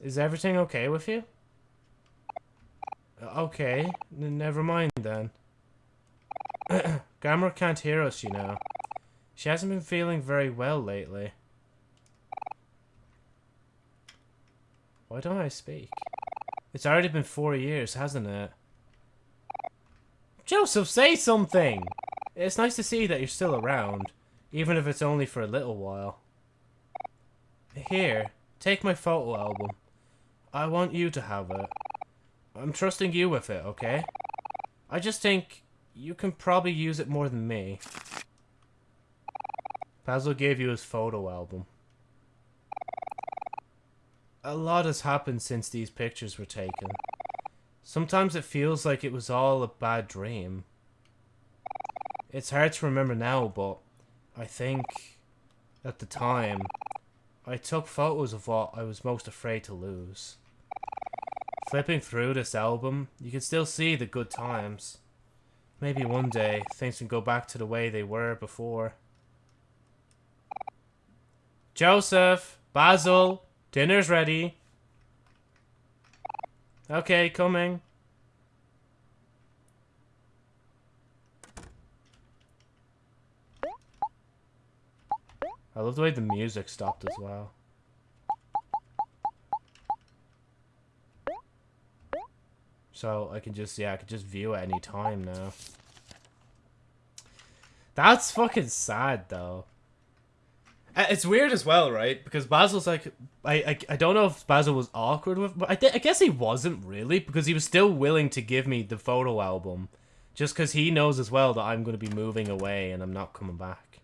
Is everything okay with you? Okay, never mind then. Gamera can't hear us, you know. She hasn't been feeling very well lately. Why don't I speak? It's already been four years, hasn't it? Joseph, say something! It's nice to see that you're still around. Even if it's only for a little while. Here, take my photo album. I want you to have it. I'm trusting you with it, okay? I just think you can probably use it more than me. Basil gave you his photo album. A lot has happened since these pictures were taken. Sometimes it feels like it was all a bad dream. It's hard to remember now, but I think at the time I took photos of what I was most afraid to lose. Flipping through this album, you can still see the good times. Maybe one day things can go back to the way they were before. Joseph! Basil! Dinner's ready. Okay, coming. I love the way the music stopped as well. So I can just, yeah, I can just view at any time now. That's fucking sad, though. Uh, it's weird as well, right? Because Basil's like, I, I, I don't know if Basil was awkward with, but I, I guess he wasn't really because he was still willing to give me the photo album, just because he knows as well that I'm going to be moving away and I'm not coming back.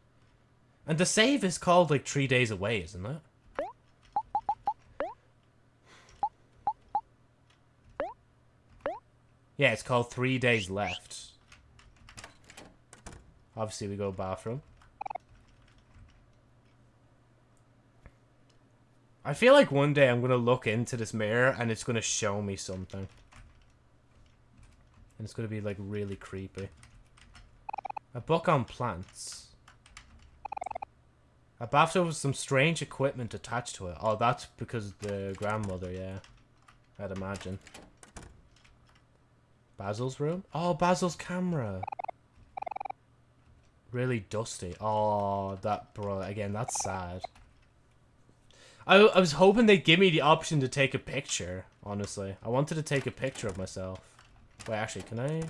And the save is called like three days away, isn't it? Yeah, it's called Three Days Left. Obviously, we go bathroom. I feel like one day I'm going to look into this mirror and it's going to show me something. And it's going to be, like, really creepy. A book on plants. A bathtub with some strange equipment attached to it. Oh, that's because the grandmother, yeah. I'd imagine. Basil's room? Oh, Basil's camera. Really dusty. Oh, that, bro, again, that's sad. I, I was hoping they'd give me the option to take a picture, honestly. I wanted to take a picture of myself. Wait, actually, can I?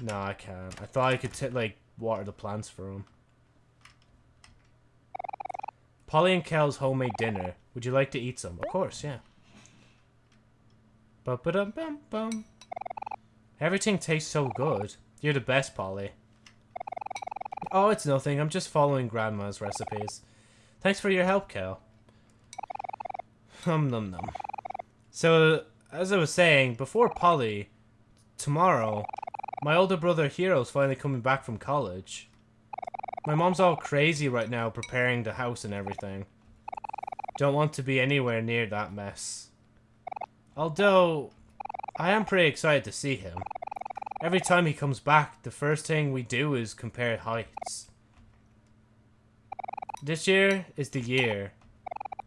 No, I can't. I thought I could, like, water the plants for him. Polly and Kel's homemade dinner. Would you like to eat some? Of course, yeah. Ba -ba -dum -bum -bum. Everything tastes so good. You're the best, Polly. Oh, it's nothing. I'm just following Grandma's recipes. Thanks for your help, Kel. Hum num num. So, as I was saying, before Polly, tomorrow, my older brother Hero's finally coming back from college. My mom's all crazy right now preparing the house and everything. Don't want to be anywhere near that mess. Although, I am pretty excited to see him. Every time he comes back, the first thing we do is compare heights. This year is the year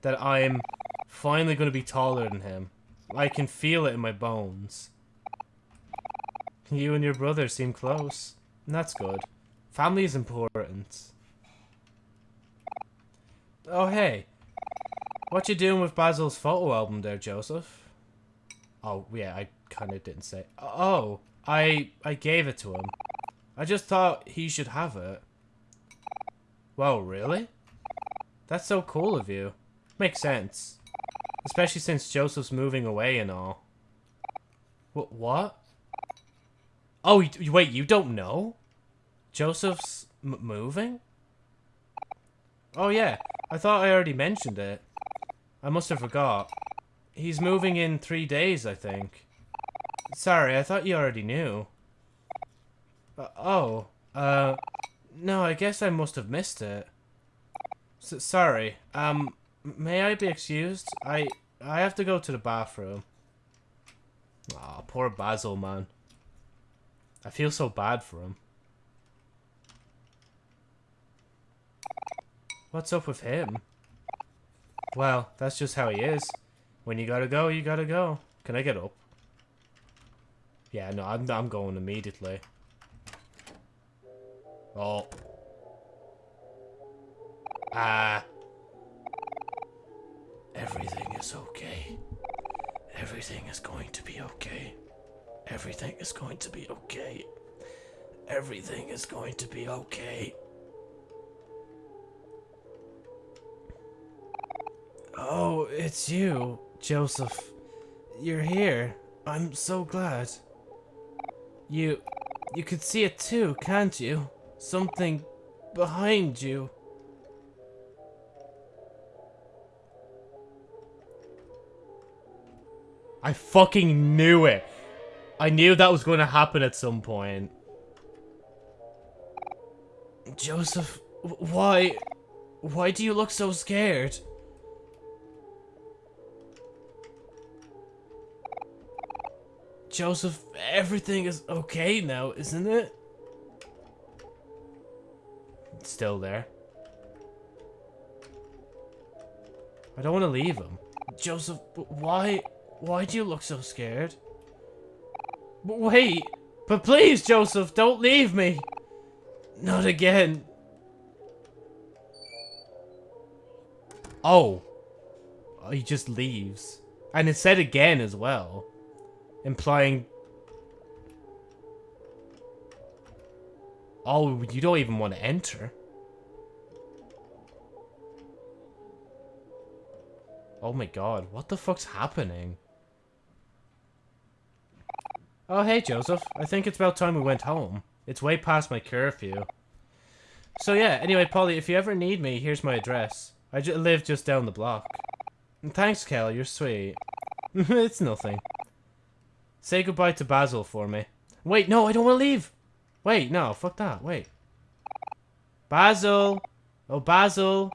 that I'm finally going to be taller than him. I can feel it in my bones. You and your brother seem close. That's good. Family is important. Oh, hey. What you doing with Basil's photo album there, Joseph? Oh, yeah, I kind of didn't say. Oh, I I gave it to him. I just thought he should have it. Well, really? That's so cool of you. Makes sense. Especially since Joseph's moving away and all. What? What? Oh, wait, you don't know? Joseph's moving? Oh, yeah. I thought I already mentioned it. I must have forgot. He's moving in three days, I think. Sorry, I thought you already knew. Uh, oh, uh, no, I guess I must have missed it. S sorry, um, may I be excused? I, I have to go to the bathroom. Aw, oh, poor Basil, man. I feel so bad for him. What's up with him? Well, that's just how he is. When you gotta go, you gotta go. Can I get up? Yeah, no, I'm, I'm going immediately. Oh. Ah. Everything is okay. Everything is going to be okay. Everything is going to be okay. everything is going to be okay. Oh, it's you, Joseph. You're here. I'm so glad. You... you could see it too, can't you? Something behind you. I fucking knew it. I knew that was going to happen at some point. Joseph, why... Why do you look so scared? Joseph, everything is okay now, isn't it? Still there. I don't want to leave him. Joseph, why... Why do you look so scared? But wait! But please, Joseph, don't leave me! Not again. Oh. oh. He just leaves. And it said again as well. Implying... Oh, you don't even want to enter. Oh my god, what the fuck's happening? Oh, hey, Joseph. I think it's about time we went home. It's way past my curfew. So yeah, anyway, Polly, if you ever need me, here's my address. I live just down the block. Thanks, Kel, you're sweet. it's nothing. Say goodbye to Basil for me. Wait, no, I don't want to leave. Wait, no, fuck that. Wait. Basil! Oh, Basil!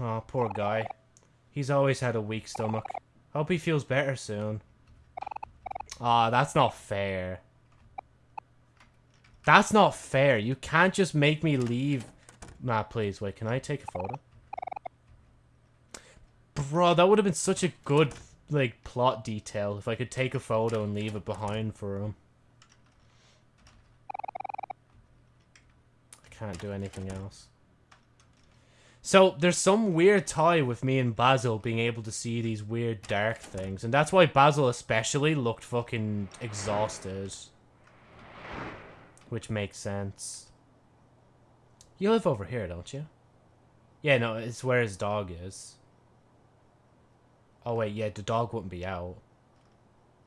Oh, poor guy. He's always had a weak stomach. Hope he feels better soon. Ah, oh, that's not fair. That's not fair. You can't just make me leave. Nah, please. Wait, can I take a photo? Bro, that would have been such a good, like, plot detail if I could take a photo and leave it behind for him. I can't do anything else. So there's some weird tie with me and Basil being able to see these weird dark things. And that's why Basil especially looked fucking exhausted. Which makes sense. You live over here, don't you? Yeah, no, it's where his dog is. Oh wait, yeah, the dog wouldn't be out.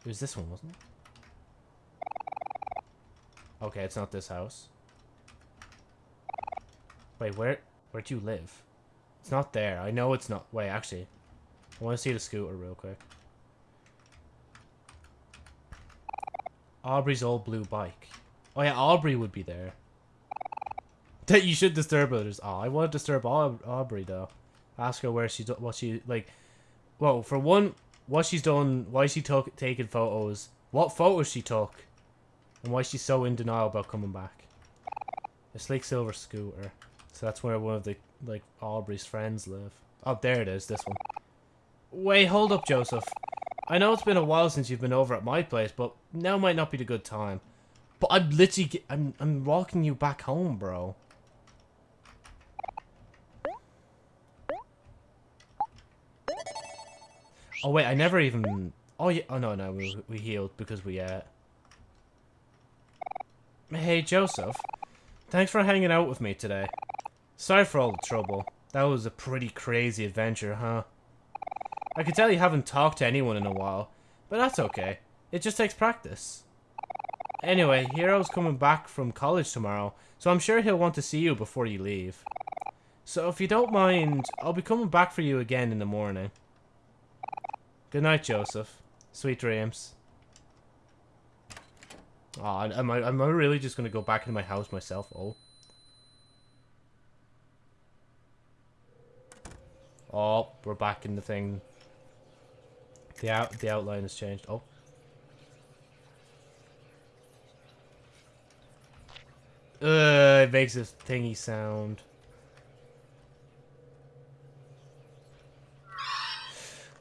It was this one, wasn't it? Okay, it's not this house. Wait, where where do you live? It's not there. I know it's not. Wait, actually. I want to see the scooter real quick. Aubrey's old blue bike. Oh yeah, Aubrey would be there. That you should disturb others. Oh, I want to disturb Aubrey though. Ask her where she what she like. Well, for one, what she's done, why she took taking photos, what photos she took, and why she's so in denial about coming back. A sleek silver scooter. So that's where one of the like Aubrey's friends live. Oh, there it is, this one. Wait, hold up, Joseph. I know it's been a while since you've been over at my place, but now might not be the good time. But I'm literally, I'm, I'm walking you back home, bro. Oh wait, I never even. Oh yeah. Oh no, no, we we healed because we uh. Hey Joseph, thanks for hanging out with me today. Sorry for all the trouble. That was a pretty crazy adventure, huh? I can tell you haven't talked to anyone in a while, but that's okay. It just takes practice. Anyway, Hero's coming back from college tomorrow, so I'm sure he'll want to see you before you leave. So if you don't mind, I'll be coming back for you again in the morning. Good night, Joseph. Sweet dreams. Oh, am I, am I really just going to go back into my house myself? Oh. Oh, we're back in the thing. The out the outline has changed. Oh. Uh, it makes a thingy sound.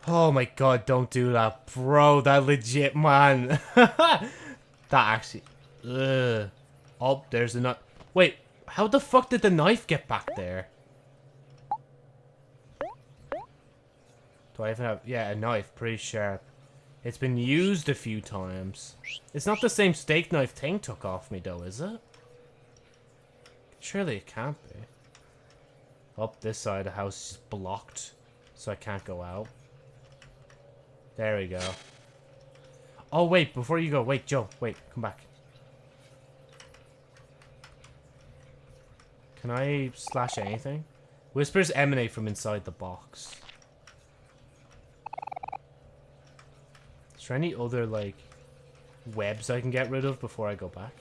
Oh my god, don't do that. Bro, that legit, man. that actually... Ugh. Oh, there's a nut. Wait, how the fuck did the knife get back there? Do I even have... Yeah, a knife. Pretty sharp. It's been used a few times. It's not the same steak knife Ting took off me, though, is it? Surely it can't be. Up this side of the house is blocked, so I can't go out. There we go. Oh, wait, before you go, wait, Joe, wait, come back. Can I slash anything? Whispers emanate from inside the box. Is there any other, like, webs I can get rid of before I go back?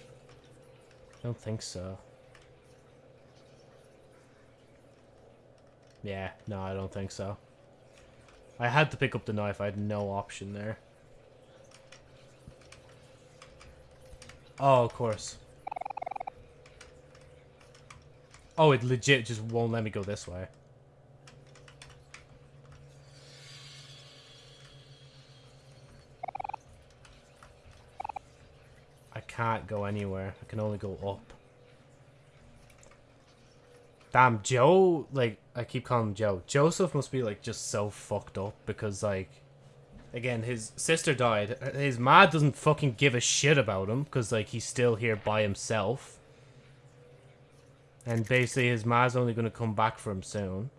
I don't think so. Yeah, no, I don't think so. I had to pick up the knife. I had no option there. Oh, of course. Oh, it legit just won't let me go this way. I can't go anywhere. I can only go up. Damn, Joe, like, I keep calling him Joe. Joseph must be, like, just so fucked up because, like, again, his sister died. His ma doesn't fucking give a shit about him because, like, he's still here by himself. And basically, his ma's only to come back for him soon.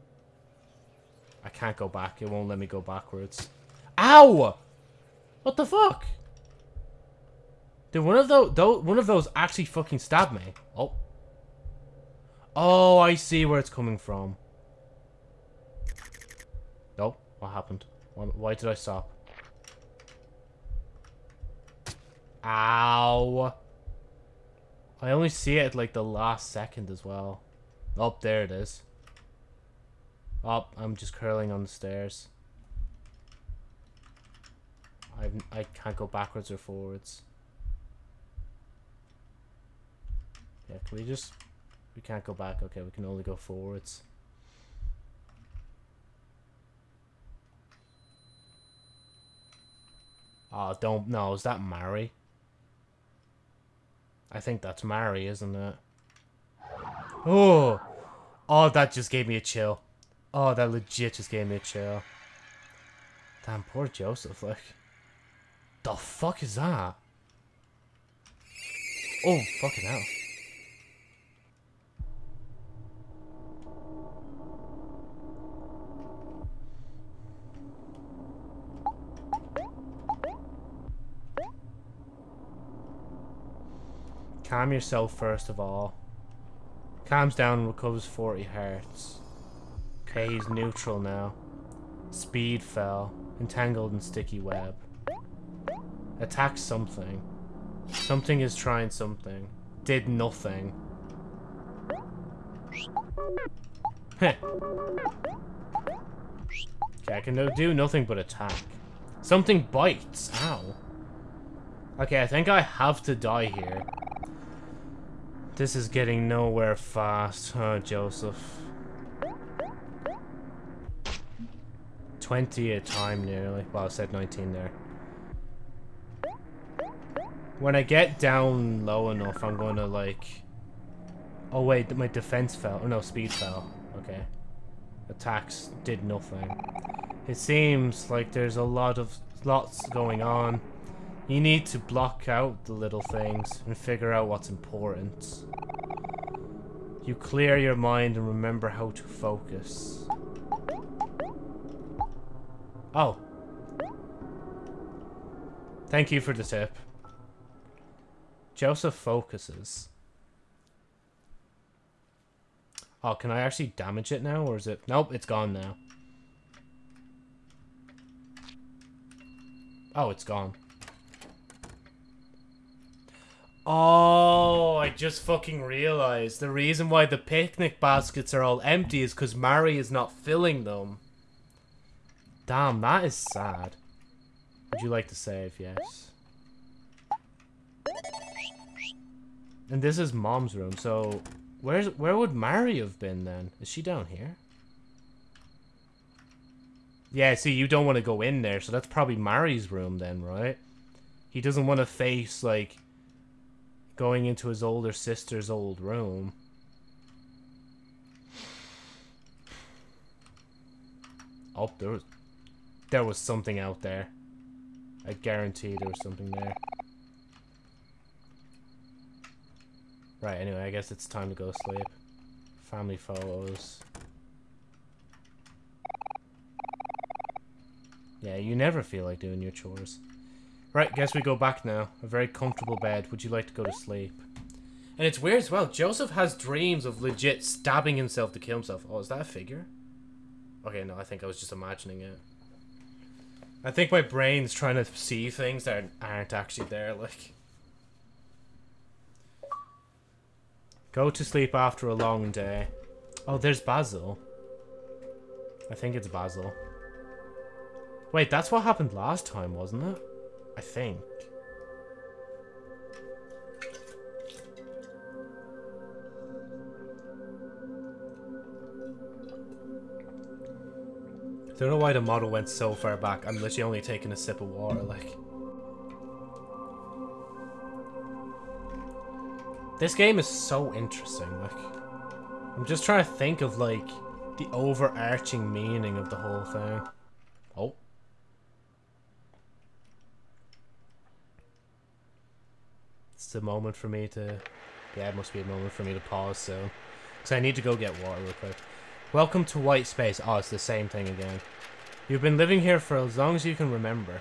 I can't go back. It won't let me go backwards. Ow! What the fuck? Did one of those, one of those actually fucking stab me? Oh. Oh, I see where it's coming from. What happened? Why did I stop? Ow. I only see it like the last second as well. Oh, there it is. Oh, I'm just curling on the stairs. I I can't go backwards or forwards. Yeah, can we just... We can't go back. Okay, we can only go forwards. Oh, don't... No, is that Mari? I think that's Mari, isn't it? Oh! Oh, that just gave me a chill. Oh, that legit just gave me a chill. Damn, poor Joseph, like. The fuck is that? Oh, fucking hell. Calm yourself first of all. Calms down and recovers 40 hearts. Okay, he's neutral now. Speed fell. Entangled in sticky web. Attack something. Something is trying something. Did nothing. okay, I can do nothing but attack. Something bites. Ow. Okay, I think I have to die here. This is getting nowhere fast, huh, Joseph? 20 a time nearly. Well, I said 19 there. When I get down low enough, I'm going to, like... Oh, wait, my defense fell. Oh, no, speed fell. Okay. Attacks did nothing. It seems like there's a lot of... Lots going on. You need to block out the little things and figure out what's important. You clear your mind and remember how to focus. Oh. Thank you for the tip. Joseph focuses. Oh, can I actually damage it now, or is it... Nope, it's gone now. Oh, it's gone. Oh, I just fucking realized. The reason why the picnic baskets are all empty is because Mari is not filling them. Damn, that is sad. Would you like to save? Yes. And this is mom's room, so where's where would Mari have been then? Is she down here? Yeah, see, you don't want to go in there, so that's probably Mari's room then, right? He doesn't want to face, like, going into his older sister's old room. Oh, there was, there was something out there. I guarantee there was something there. Right, anyway, I guess it's time to go sleep. Family photos. Yeah, you never feel like doing your chores. Right, guess we go back now. A very comfortable bed. Would you like to go to sleep? And it's weird as well. Joseph has dreams of legit stabbing himself to kill himself. Oh, is that a figure? Okay, no, I think I was just imagining it. I think my brain's trying to see things that aren't actually there, like... Go to sleep after a long day. Oh, there's Basil. I think it's Basil. Wait, that's what happened last time, wasn't it? I think. I don't know why the model went so far back. I'm literally only taking a sip of water, like. This game is so interesting, like. I'm just trying to think of, like, the overarching meaning of the whole thing. Oh. It's a moment for me to... Yeah, it must be a moment for me to pause so. Because I need to go get water real quick. Welcome to White Space. Oh, it's the same thing again. You've been living here for as long as you can remember.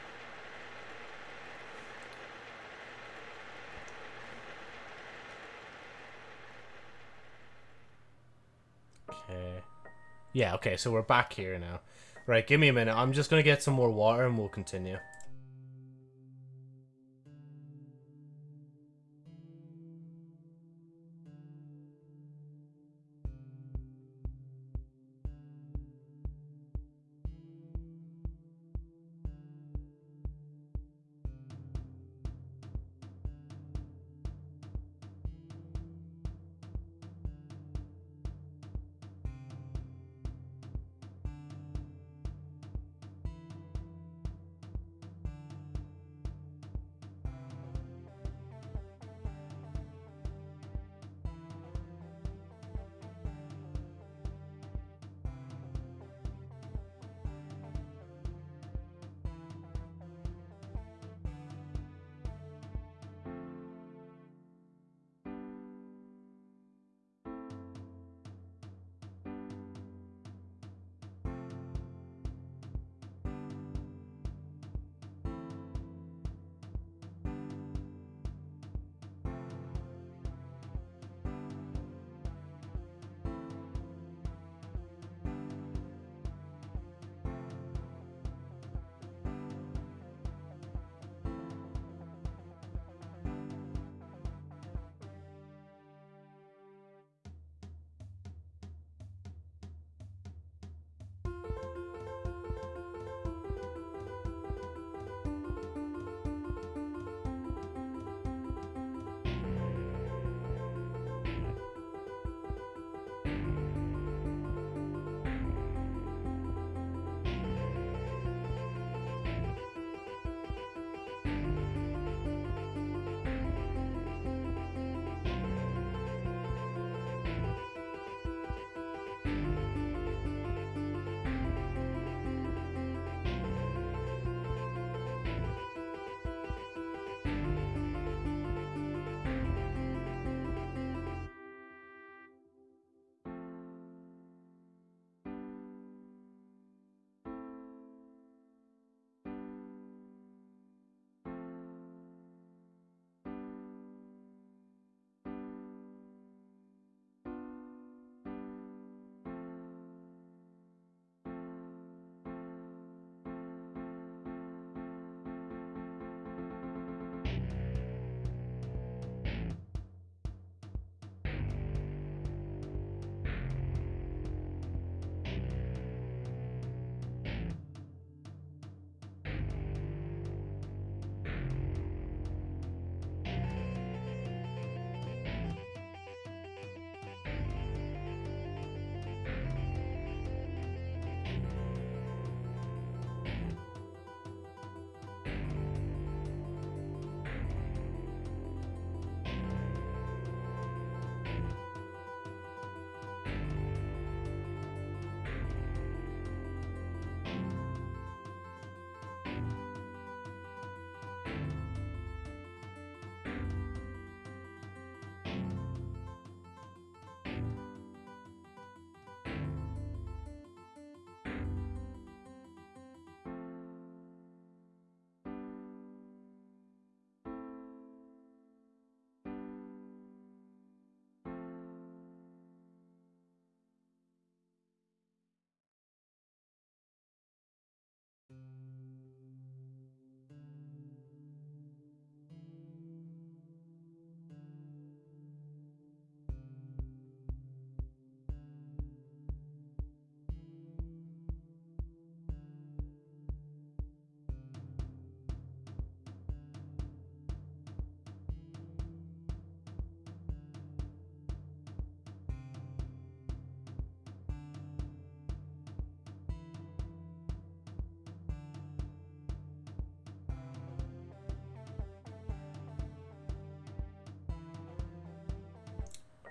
Okay. Yeah, okay, so we're back here now. Right, give me a minute. I'm just going to get some more water and we'll continue.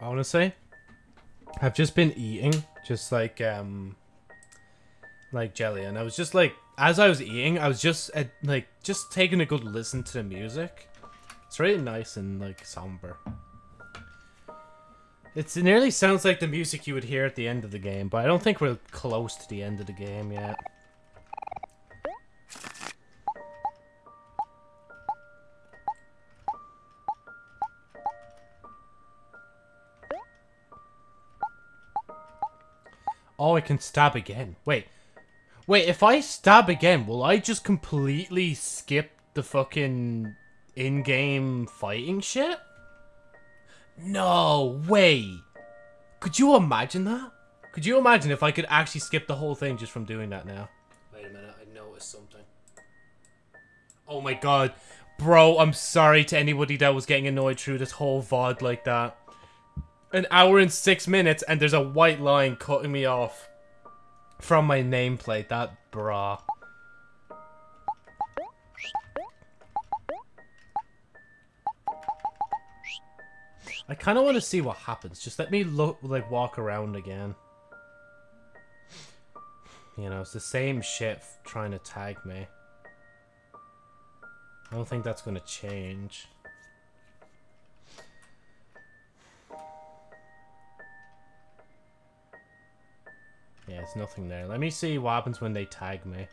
Honestly, I've just been eating, just like um, like jelly, and I was just like, as I was eating, I was just uh, like, just taking a good listen to the music. It's really nice and like somber. It's, it nearly sounds like the music you would hear at the end of the game, but I don't think we're close to the end of the game yet. Can stab again. Wait. Wait, if I stab again, will I just completely skip the fucking in-game fighting shit? No way. Could you imagine that? Could you imagine if I could actually skip the whole thing just from doing that now? Wait a minute, I noticed something. Oh my god. Bro, I'm sorry to anybody that was getting annoyed through this whole VOD like that. An hour and six minutes and there's a white line cutting me off from my nameplate. That bra. I kind of want to see what happens. Just let me look, like, walk around again. You know, it's the same shit trying to tag me. I don't think that's going to change. Yeah, it's nothing there. Let me see what happens when they tag me.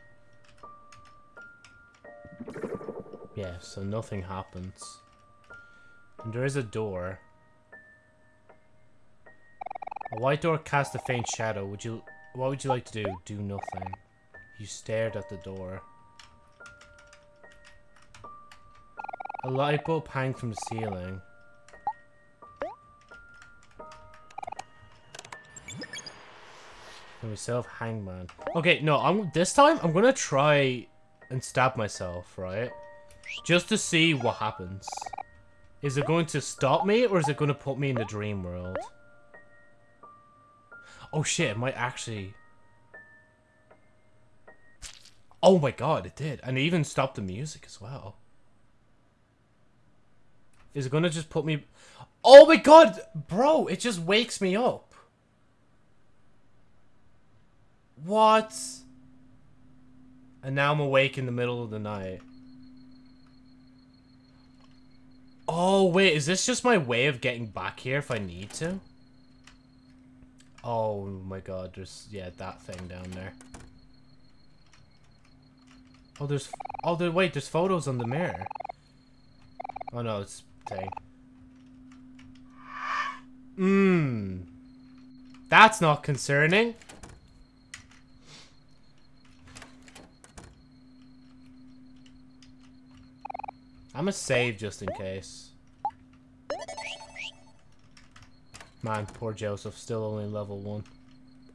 Yeah, so nothing happens. And there is a door. A white door casts a faint shadow. Would you... What would you like to do? Do nothing. You stared at the door. A light bulb hangs from the ceiling. Have Hangman. Okay, no, I'm this time I'm gonna try and stab myself, right? Just to see what happens. Is it going to stop me or is it to put me in the dream world? Oh shit, it might actually... Oh my god, it did. And it even stopped the music as well. Is it gonna just put me... Oh my god! Bro, it just wakes me up. What? And now I'm awake in the middle of the night. Oh, wait, is this just my way of getting back here if I need to? Oh my god, there's, yeah, that thing down there. Oh, there's, oh, there, wait, there's photos on the mirror. Oh no, it's thing. Mmm. That's not concerning. I'm gonna save just in case. Man, poor Joseph, still only level 1.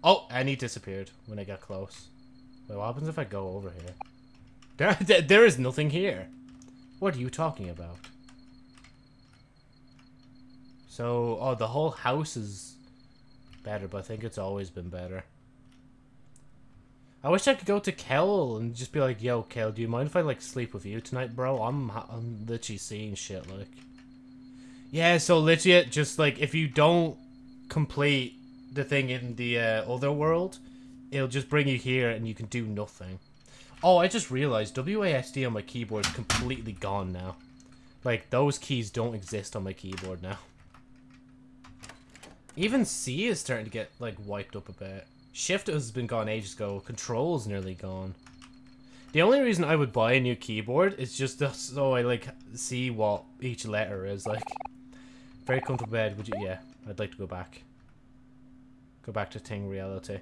Oh, and he disappeared when I got close. Wait, what happens if I go over here? There, there, there is nothing here. What are you talking about? So, oh, the whole house is better, but I think it's always been better. I wish I could go to Kel and just be like, yo, Kel, do you mind if I, like, sleep with you tonight, bro? I'm, I'm literally seeing shit, like. Yeah, so legit, just like if you don't complete the thing in the uh, other world, it'll just bring you here and you can do nothing. Oh, I just realized WASD on my keyboard is completely gone now. Like, those keys don't exist on my keyboard now. Even C is starting to get, like, wiped up a bit. Shift has been gone ages ago. Control's nearly gone. The only reason I would buy a new keyboard is just so I, like, see what each letter is, like. Very comfortable bed. Would you? Yeah, I'd like to go back. Go back to Ting reality.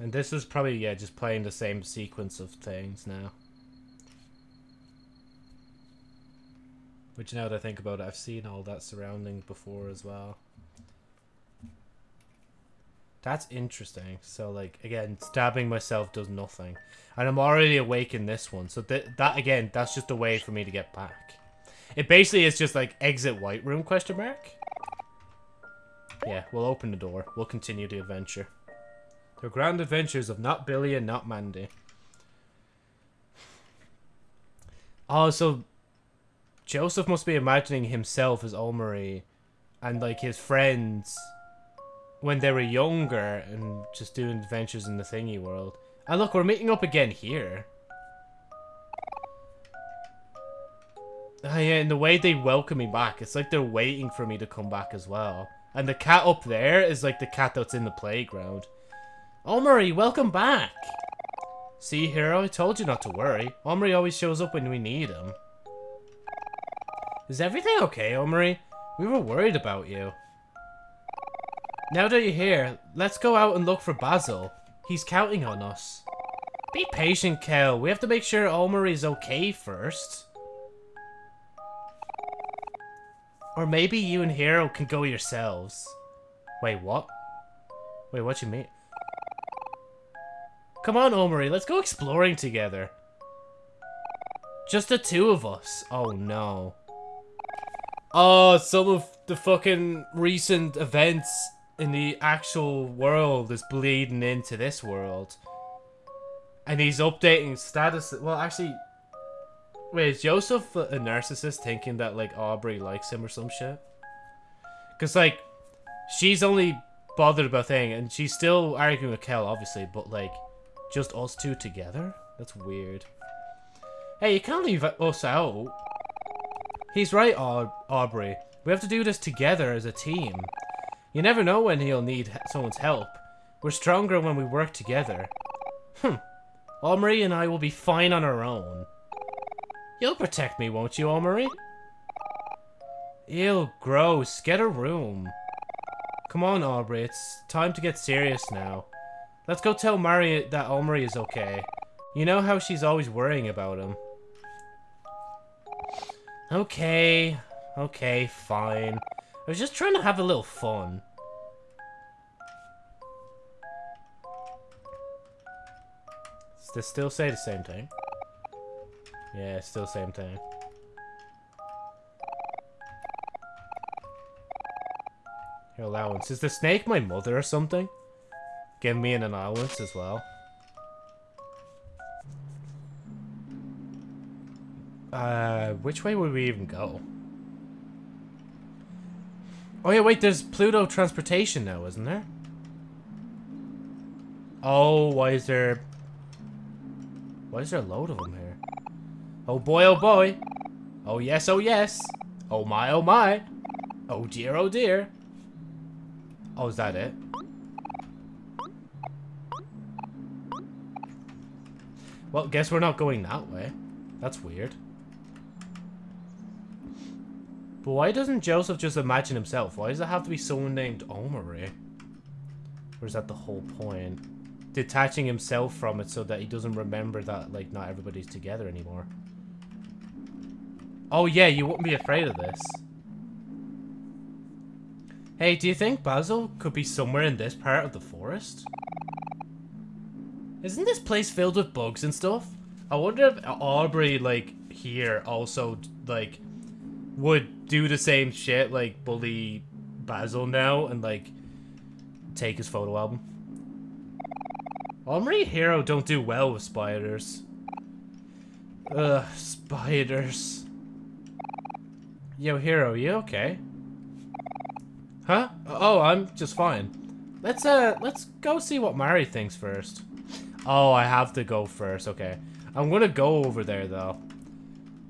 And this is probably, yeah, just playing the same sequence of things now. Which now that I think about it, I've seen all that surrounding before as well. That's interesting. So, like, again, stabbing myself does nothing. And I'm already awake in this one. So th that, again, that's just a way for me to get back. It basically is just like exit white room question mark. Yeah, we'll open the door. We'll continue the adventure. The grand adventures of not Billy and not Mandy. Oh, so Joseph must be imagining himself as Omori and like his friends when they were younger and just doing adventures in the thingy world. And look, we're meeting up again here. Oh yeah, and the way they welcome me back, it's like they're waiting for me to come back as well. And the cat up there is like the cat that's in the playground. Omori, welcome back! See, Hero, I told you not to worry. Omori always shows up when we need him. Is everything okay, Omori? We were worried about you. Now that you're here, let's go out and look for Basil. He's counting on us. Be patient, Kel. We have to make sure Omori's okay first. Or maybe you and Hero can go yourselves. Wait, what? Wait, what you mean? Come on, Omori, let's go exploring together. Just the two of us. Oh, no. Oh, some of the fucking recent events in the actual world is bleeding into this world. And he's updating status. Well, actually, wait, is Joseph a narcissist thinking that, like, Aubrey likes him or some shit? Because, like, she's only bothered about thing, and she's still arguing with Kel, obviously, but, like, just us two together? That's weird. Hey, you can't leave us out. He's right, Aub Aubrey. We have to do this together as a team. You never know when he'll need someone's help. We're stronger when we work together. Hmm. Omori and I will be fine on our own. You'll protect me, won't you, Omori? Ew, gross. Get a room. Come on, Aubrey. It's time to get serious now. Let's go tell Mari that Omori is okay. You know how she's always worrying about him. Okay. Okay, fine. I was just trying to have a little fun. Does this still say the same thing? Yeah, still same thing. Your allowance. Is the snake my mother or something? Give me an allowance as well. Uh, which way would we even go? Oh yeah, wait, there's Pluto transportation now, isn't there? Oh, why is there... Why is there a load of them here? Oh boy, oh boy. Oh yes, oh yes. Oh my, oh my. Oh dear, oh dear. Oh, is that it? Well, guess we're not going that way. That's weird. But why doesn't Joseph just imagine himself? Why does it have to be someone named Omori? Or is that the whole point? Detaching himself from it so that he doesn't remember that, like, not everybody's together anymore. Oh yeah, you wouldn't be afraid of this. Hey, do you think Basil could be somewhere in this part of the forest? Isn't this place filled with bugs and stuff? I wonder if Aubrey, like, here also, like, would do the same shit, like, bully Basil now and, like, take his photo album. Omori Hero don't do well with spiders. Ugh, spiders. Yo, Hero, you okay? Huh? Oh, I'm just fine. Let's, uh, let's go see what Mari thinks first. Oh, I have to go first. Okay. I'm gonna go over there, though.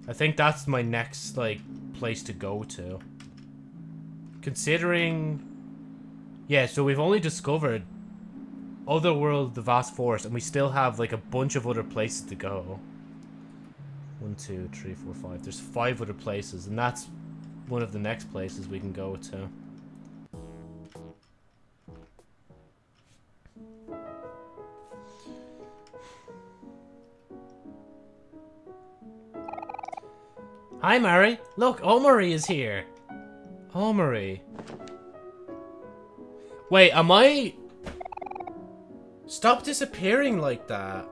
I think that's my next, like, place to go to. Considering... Yeah, so we've only discovered Otherworld, the Vast Forest, and we still have, like, a bunch of other places to go. One, two, three, four, five. There's five other places, and that's one of the next places we can go to. Hi, Mari. Look, Omori is here. Omori. Wait, am I... Stop disappearing like that.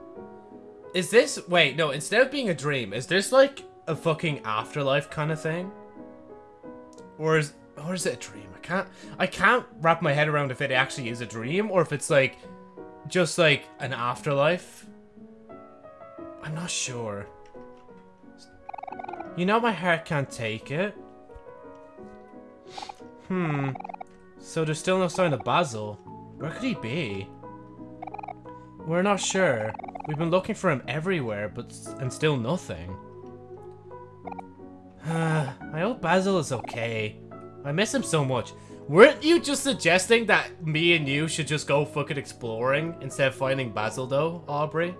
Is this... Wait, no, instead of being a dream, is this like a fucking afterlife kind of thing? Or is... Or is it a dream? I can't... I can't wrap my head around if it actually is a dream or if it's like... Just like an afterlife. I'm not sure. You know my heart can't take it. Hmm. So there's still no sign of Basil. Where could he be? We're not sure. We've been looking for him everywhere, but and still nothing. I hope Basil is okay. I miss him so much. Weren't you just suggesting that me and you should just go fucking exploring instead of finding Basil though, Aubrey?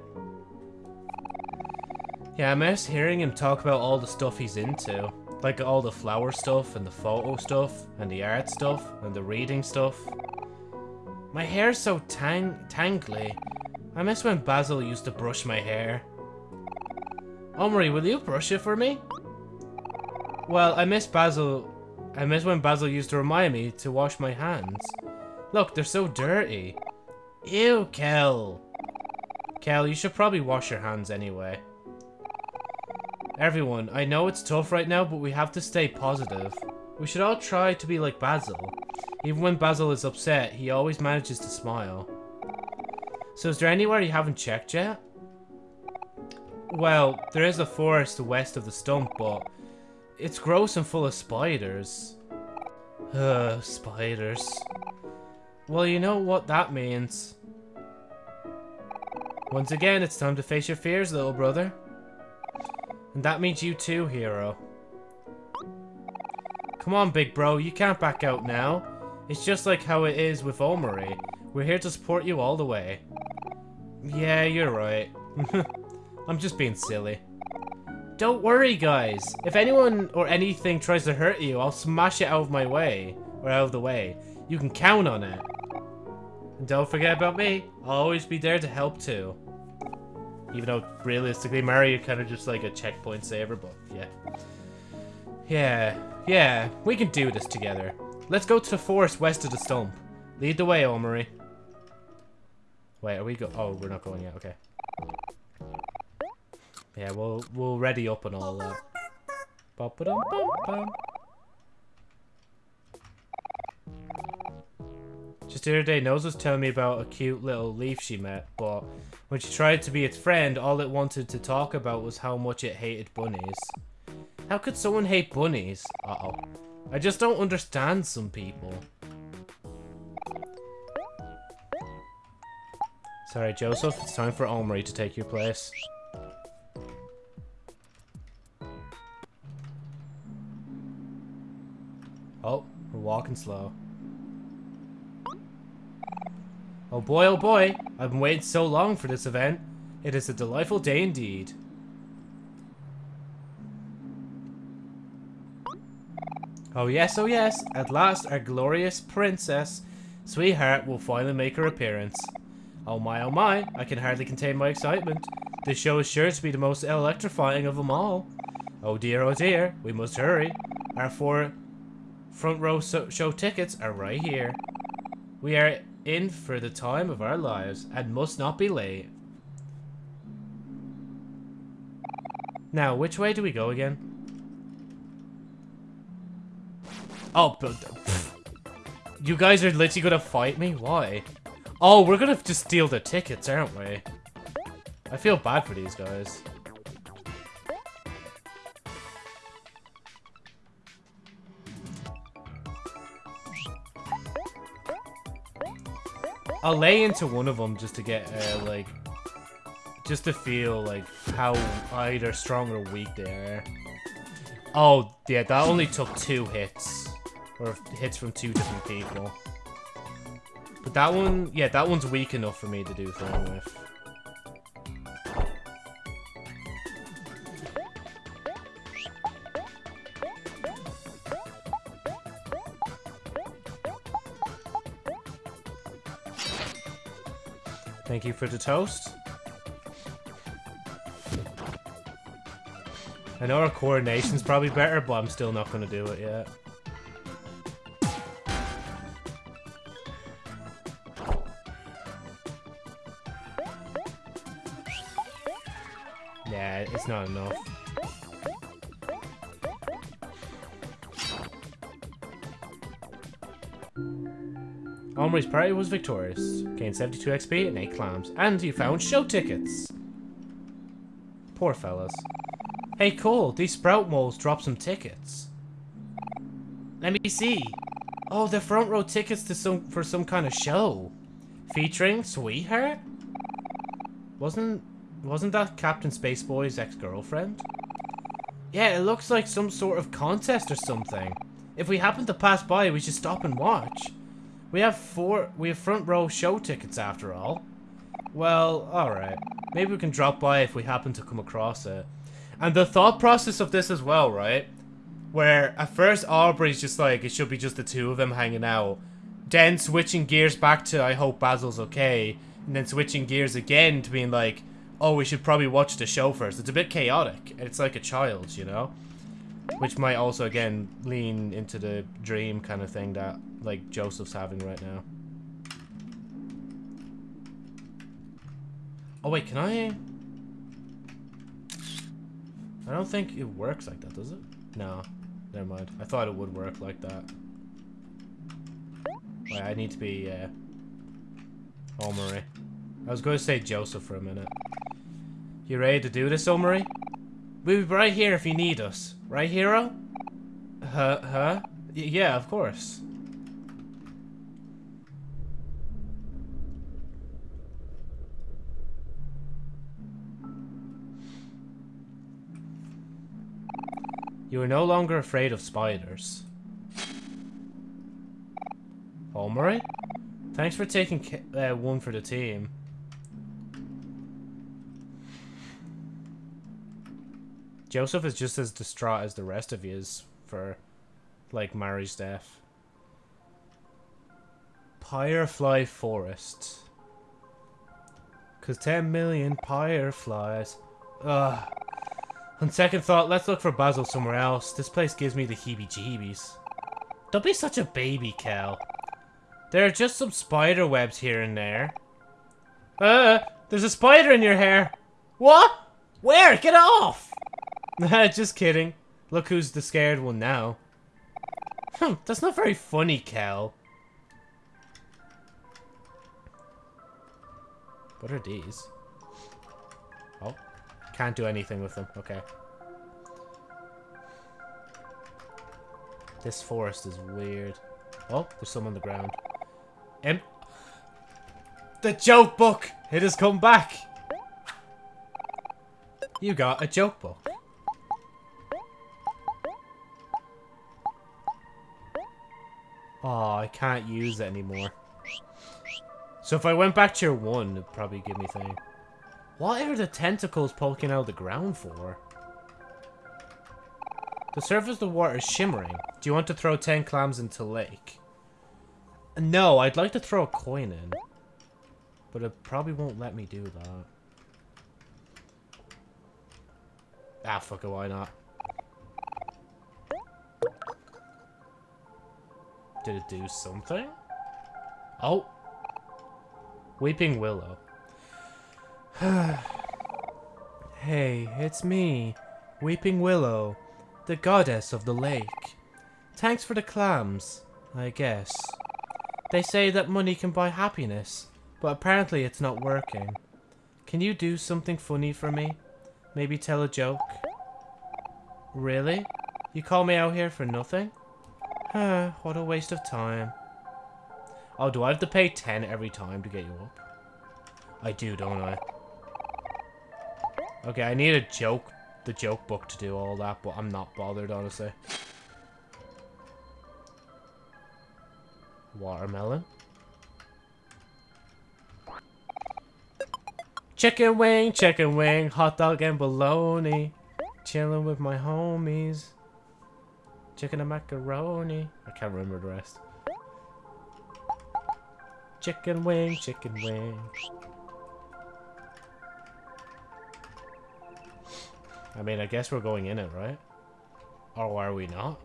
Yeah, I miss hearing him talk about all the stuff he's into. Like all the flower stuff and the photo stuff and the art stuff and the reading stuff. My hair's so tang tangly. I miss when Basil used to brush my hair. Omori, will you brush it for me? Well, I miss Basil. I miss when Basil used to remind me to wash my hands. Look, they're so dirty. Ew, Kel. Kel, you should probably wash your hands anyway. Everyone, I know it's tough right now, but we have to stay positive. We should all try to be like Basil. Even when Basil is upset, he always manages to smile. So is there anywhere you haven't checked yet? Well, there is a forest west of the stump, but it's gross and full of spiders. Ugh, spiders. Well, you know what that means. Once again, it's time to face your fears, little brother. And that means you too, hero. Come on, big bro, you can't back out now. It's just like how it is with Omori. We're here to support you all the way. Yeah, you're right. I'm just being silly. Don't worry, guys. If anyone or anything tries to hurt you, I'll smash it out of my way. Or out of the way. You can count on it. And don't forget about me. I'll always be there to help too. Even though, realistically, Mario kind of just like a checkpoint saver, but yeah. Yeah, yeah, we can do this together. Let's go to the forest west of the stump. Lead the way, Omori. Wait, are we go- oh, we're not going yet, okay. Yeah, we'll, we'll ready up and all that. -ba -dum -bum -bum. Just the other day, Nose was telling me about a cute little leaf she met, but when she tried to be its friend, all it wanted to talk about was how much it hated bunnies. How could someone hate bunnies? Uh-oh. I just don't understand some people. Sorry, Joseph, it's time for Omori to take your place. Oh, we're walking slow. Oh boy, oh boy, I've been waiting so long for this event. It is a delightful day indeed. Oh yes, oh yes, at last our glorious princess, sweetheart, will finally make her appearance. Oh my, oh my, I can hardly contain my excitement. This show is sure to be the most electrifying of them all. Oh dear, oh dear, we must hurry. Our four front row so show tickets are right here. We are in for the time of our lives and must not be late. Now, which way do we go again? Oh, but... You guys are literally gonna fight me? Why? Oh, we're gonna just steal the tickets, aren't we? I feel bad for these guys. I'll lay into one of them just to get, uh, like, just to feel, like, how either strong or weak they are. Oh, yeah, that only took two hits. Or hits from two different people. But that one, yeah, that one's weak enough for me to do thing with. Thank you for the toast. I know our coordination's probably better, but I'm still not going to do it yet. Yeah, it's not enough. Omori's party was victorious. Gained 72 XP and 8 clams. And you found show tickets. Poor fellas. Hey Cole, these sprout moles dropped some tickets. Let me see. Oh, the front row tickets to some for some kind of show. Featuring Sweetheart? Wasn't wasn't that Captain Spaceboy's ex-girlfriend? Yeah, it looks like some sort of contest or something. If we happen to pass by, we should stop and watch. We have four we have front row show tickets after all. Well, alright. Maybe we can drop by if we happen to come across it. And the thought process of this as well, right? Where at first Aubrey's just like, it should be just the two of them hanging out. Then switching gears back to, I hope Basil's okay. And then switching gears again to being like, oh, we should probably watch the show first. It's a bit chaotic. It's like a child, you know? Which might also, again, lean into the dream kind of thing that, like, Joseph's having right now. Oh, wait, can I... I don't think it works like that, does it? No. Never mind. I thought it would work like that. Wait, I need to be, uh... Omori. I was going to say Joseph for a minute. You ready to do this, Omori? We'll be right here if you need us. Right, hero? Huh? Huh? Y yeah, of course. You are no longer afraid of spiders. Omori? Thanks for taking uh, one for the team. Joseph is just as distraught as the rest of you is for, like, Mari's death. Firefly Forest. Cause 10 million fireflies. Ugh. On second thought, let's look for Basil somewhere else. This place gives me the heebie-jeebies. Don't be such a baby, Kel. There are just some spider webs here and there. Uh, there's a spider in your hair. What? Where? Get off! just kidding. Look who's the scared one now. Hmm, that's not very funny, Kel. What are these? Oh, can't do anything with them. Okay. This forest is weird. Oh, there's some on the ground. Em the joke book! It has come back! You got a joke book. Oh, I can't use it anymore. So if I went back to your one, it'd probably give me thing. What are the tentacles poking out of the ground for? The surface of the water is shimmering. Do you want to throw 10 clams into lake? No, I'd like to throw a coin in. But it probably won't let me do that. Ah, fuck it, why not? Did it do something? Oh. Weeping Willow. hey, it's me, Weeping Willow, the goddess of the lake. Thanks for the clams, I guess. They say that money can buy happiness, but apparently it's not working. Can you do something funny for me? Maybe tell a joke? Really? You call me out here for nothing? Huh, what a waste of time. Oh, do I have to pay 10 every time to get you up? I do, don't I? Okay, I need a joke, the joke book to do all that, but I'm not bothered, honestly. Watermelon. Chicken wing, chicken wing, hot dog and bologna. Chilling with my homies. Chicken and macaroni. I can't remember the rest. Chicken wing, chicken wing. I mean, I guess we're going in it, right? Or are we not?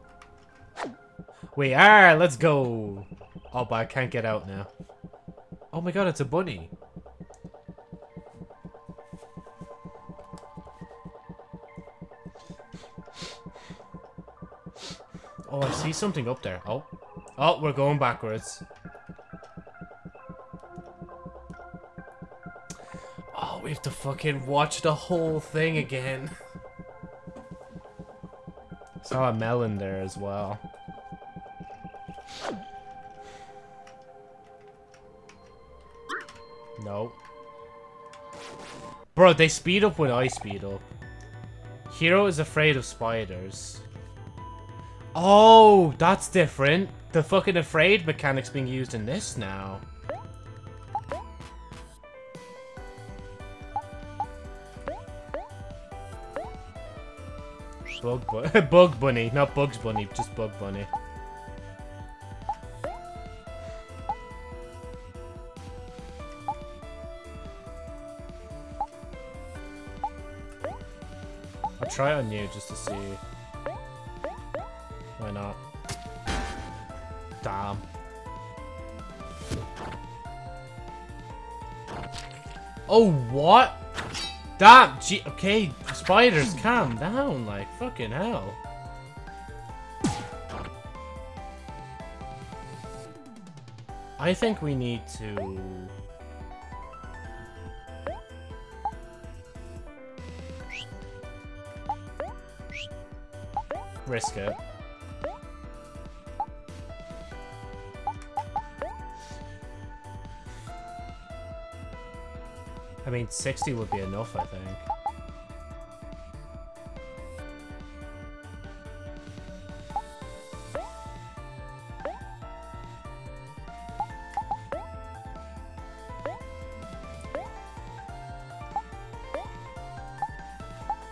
We are! Let's go! Oh, but I can't get out now. Oh my god, it's a bunny. Oh, I see something up there. Oh. Oh, we're going backwards. Oh, we have to fucking watch the whole thing again. Saw a melon there as well. No. Bro, they speed up when I speed up. Hero is afraid of spiders. Oh, that's different. The fucking afraid mechanic's being used in this now. Bug, bu Bug Bunny, not Bugs Bunny, just Bug Bunny. I'll try on you just to see. Oh, what? Damn, gee, okay, spiders, calm down, like, fucking hell. I think we need to... Risk it. I mean, 60 would be enough, I think.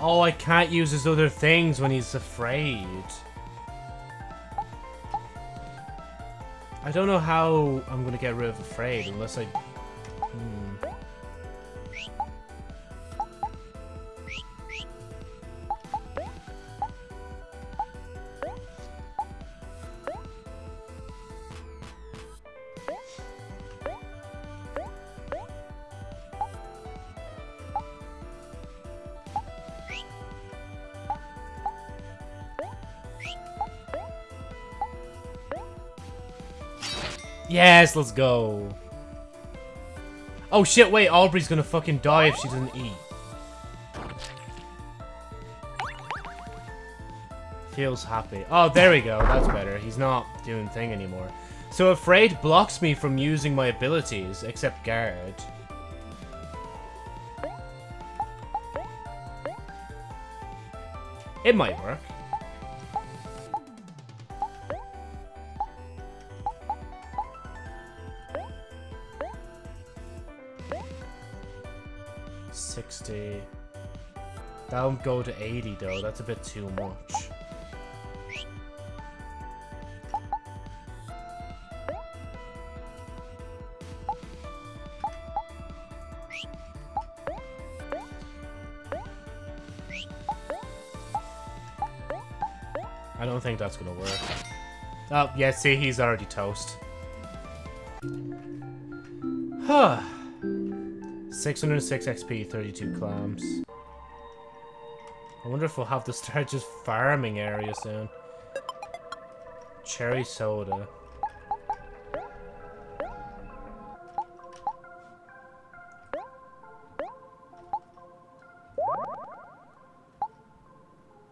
Oh, I can't use his other things when he's afraid. I don't know how I'm gonna get rid of afraid unless I... Yes, let's go. Oh shit, wait, Aubrey's gonna fucking die if she doesn't eat. Feels happy. Oh, there we go. That's better. He's not doing thing anymore. So Afraid blocks me from using my abilities, except Guard. It might work. That'll go to 80 though, that's a bit too much. I don't think that's gonna work. Oh, yeah, see, he's already toast. Huh. 606 XP, 32 clams. Wonder if we'll have to start just farming area soon. Cherry soda.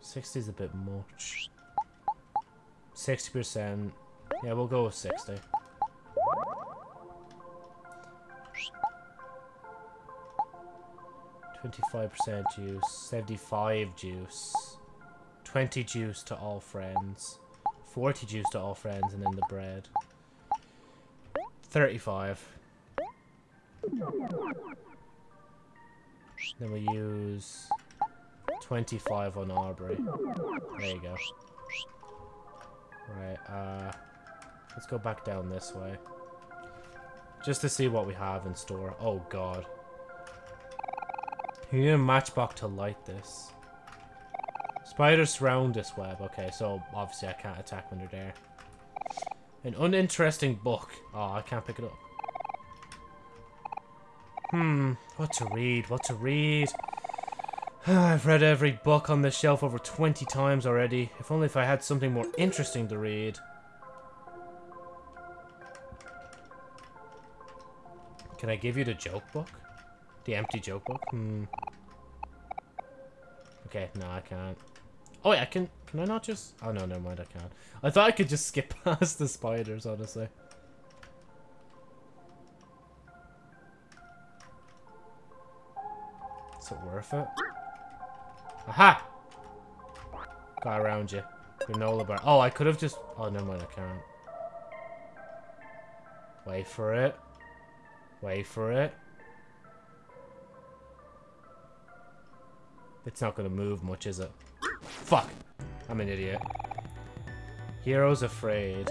Sixty's a bit much. Sixty percent. Yeah, we'll go with sixty. 25% juice, 75 juice, 20 juice to all friends, 40 juice to all friends, and then the bread. 35. Then we use 25 on Aubrey. There you go. Right, uh, let's go back down this way. Just to see what we have in store. Oh god. You need a matchbox to light this. Spiders surround this web. Okay, so obviously I can't attack when they're there. An uninteresting book. Oh, I can't pick it up. Hmm, what to read, what to read. I've read every book on this shelf over 20 times already. If only if I had something more interesting to read. Can I give you the joke book? The empty joke book? Hmm. Okay, no, I can't. Oh, yeah, I can... Can I not just... Oh, no, never mind, I can't. I thought I could just skip past the spiders, honestly. Is it worth it? Aha! Got around you. Granola bar. Oh, I could have just... Oh, never mind, I can't. Wait for it. Wait for it. It's not going to move much, is it? Fuck! I'm an idiot. Hero's afraid.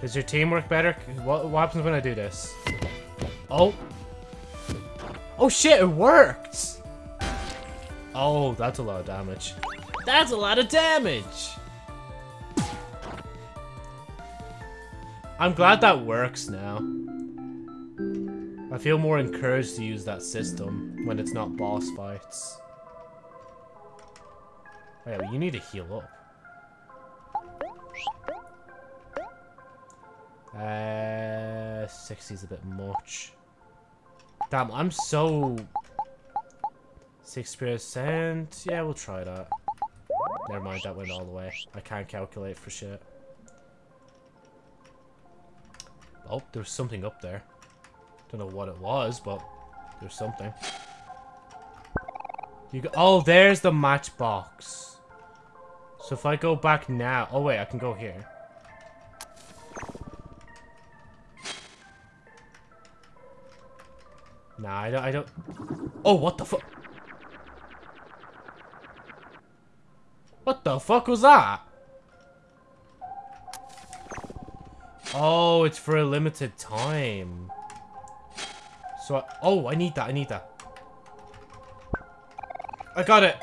Does your teamwork better? What, what happens when I do this? Oh. Oh shit, it worked! Oh, that's a lot of damage. That's a lot of damage! I'm glad that works now. I feel more encouraged to use that system when it's not boss fights. Oh yeah, you need to heal up. Uh, 60 is a bit much. Damn, I'm so... 6%. Yeah, we'll try that. Never mind, that went all the way. I can't calculate for shit. Oh, there's something up there. Don't know what it was, but there's something. You go oh, there's the matchbox. So if I go back now... Oh, wait, I can go here. Nah, I don't, I don't... Oh, what the fuck? What the fuck was that? Oh, it's for a limited time. So, I, oh, I need that, I need that. I got it.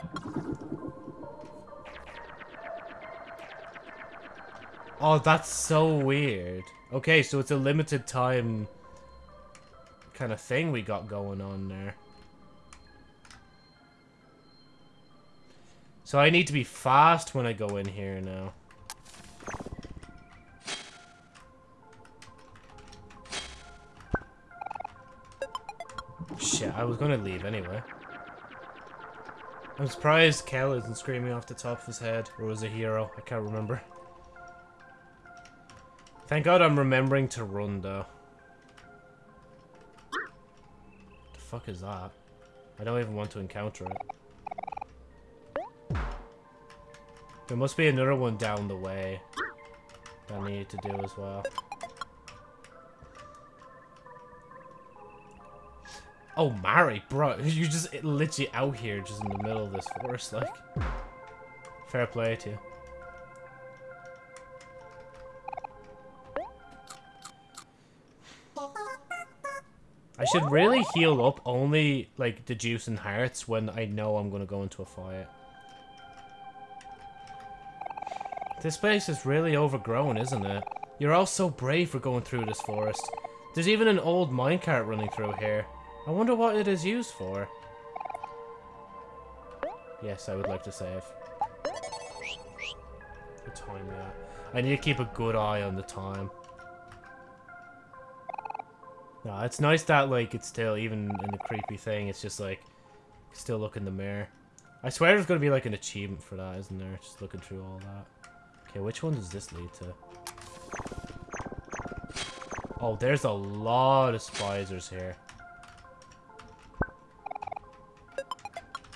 Oh, that's so weird. Okay, so it's a limited time kind of thing we got going on there. So I need to be fast when I go in here now. Shit, I was gonna leave anyway. I'm surprised Kel isn't screaming off the top of his head, or was a hero, I can't remember. Thank god I'm remembering to run though. Fuck is that? I don't even want to encounter it. There must be another one down the way that I need to do as well. Oh, Mari, bro, you're just literally out here just in the middle of this forest, like. Fair play to you. Should really heal up only, like, the juice and hearts when I know I'm going to go into a fight. This place is really overgrown, isn't it? You're all so brave for going through this forest. There's even an old minecart running through here. I wonder what it is used for. Yes, I would like to save. The time, yeah. I need to keep a good eye on the time. No, it's nice that, like, it's still, even in the creepy thing, it's just, like, still look in the mirror. I swear there's going to be, like, an achievement for that, isn't there? Just looking through all that. Okay, which one does this lead to? Oh, there's a lot of spiders here.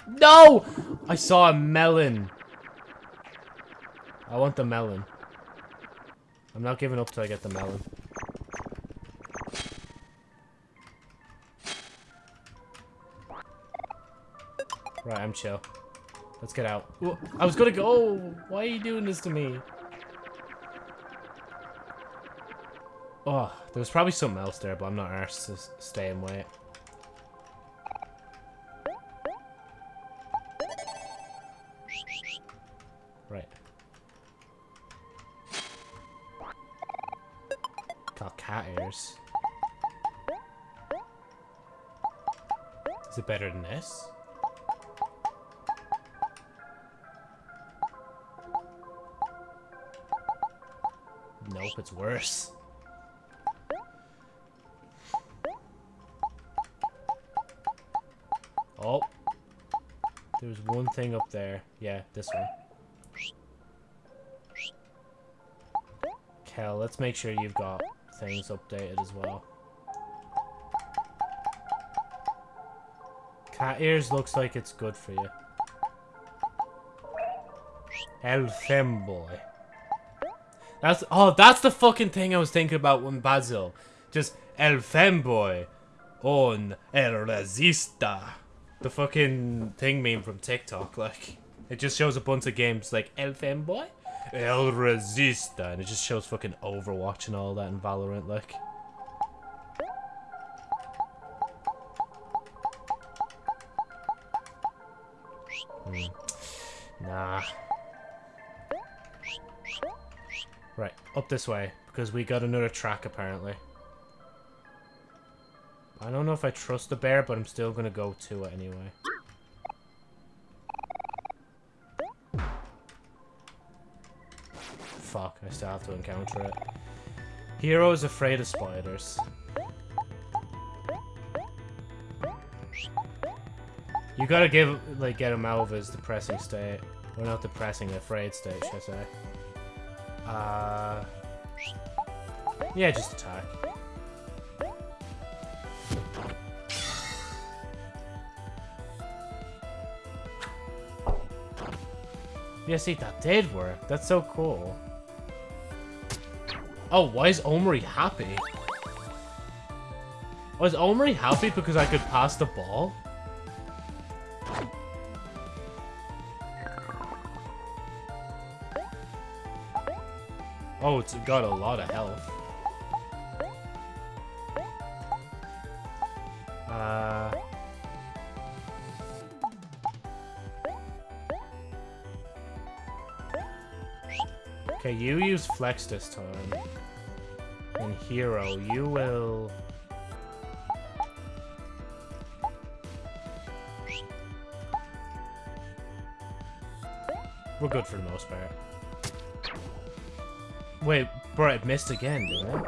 No! I saw a melon. I want the melon. I'm not giving up till I get the melon. Right, I'm chill. Let's get out. Ooh, I was gonna go. Oh, why are you doing this to me? Oh, there was probably something else there, but I'm not arsed to stay and wait. Worse. Oh. There's one thing up there. Yeah, this one. Kel, let's make sure you've got things updated as well. Cat ears looks like it's good for you. El femboy. That's oh, that's the fucking thing I was thinking about when Basil. Just El femboy on El resista. The fucking thing meme from TikTok, like it just shows a bunch of games like El femboy, El resista, and it just shows fucking Overwatch and all that and Valorant, like. Up this way, because we got another track apparently. I don't know if I trust the bear, but I'm still gonna go to it anyway. Fuck, I still have to encounter it. Hero is afraid of spiders. You gotta give, like, get him out of his depressing state. Or not depressing, afraid state, should I say. Uh... Yeah, just attack. Yeah, see, that did work. That's so cool. Oh, why is Omori happy? Was Omori happy because I could pass the ball? Oh, it's got a lot of health. Uh... Okay, you use Flex this time. And Hero, you will... We're good for the most part. Wait, bro, it missed again, didn't it?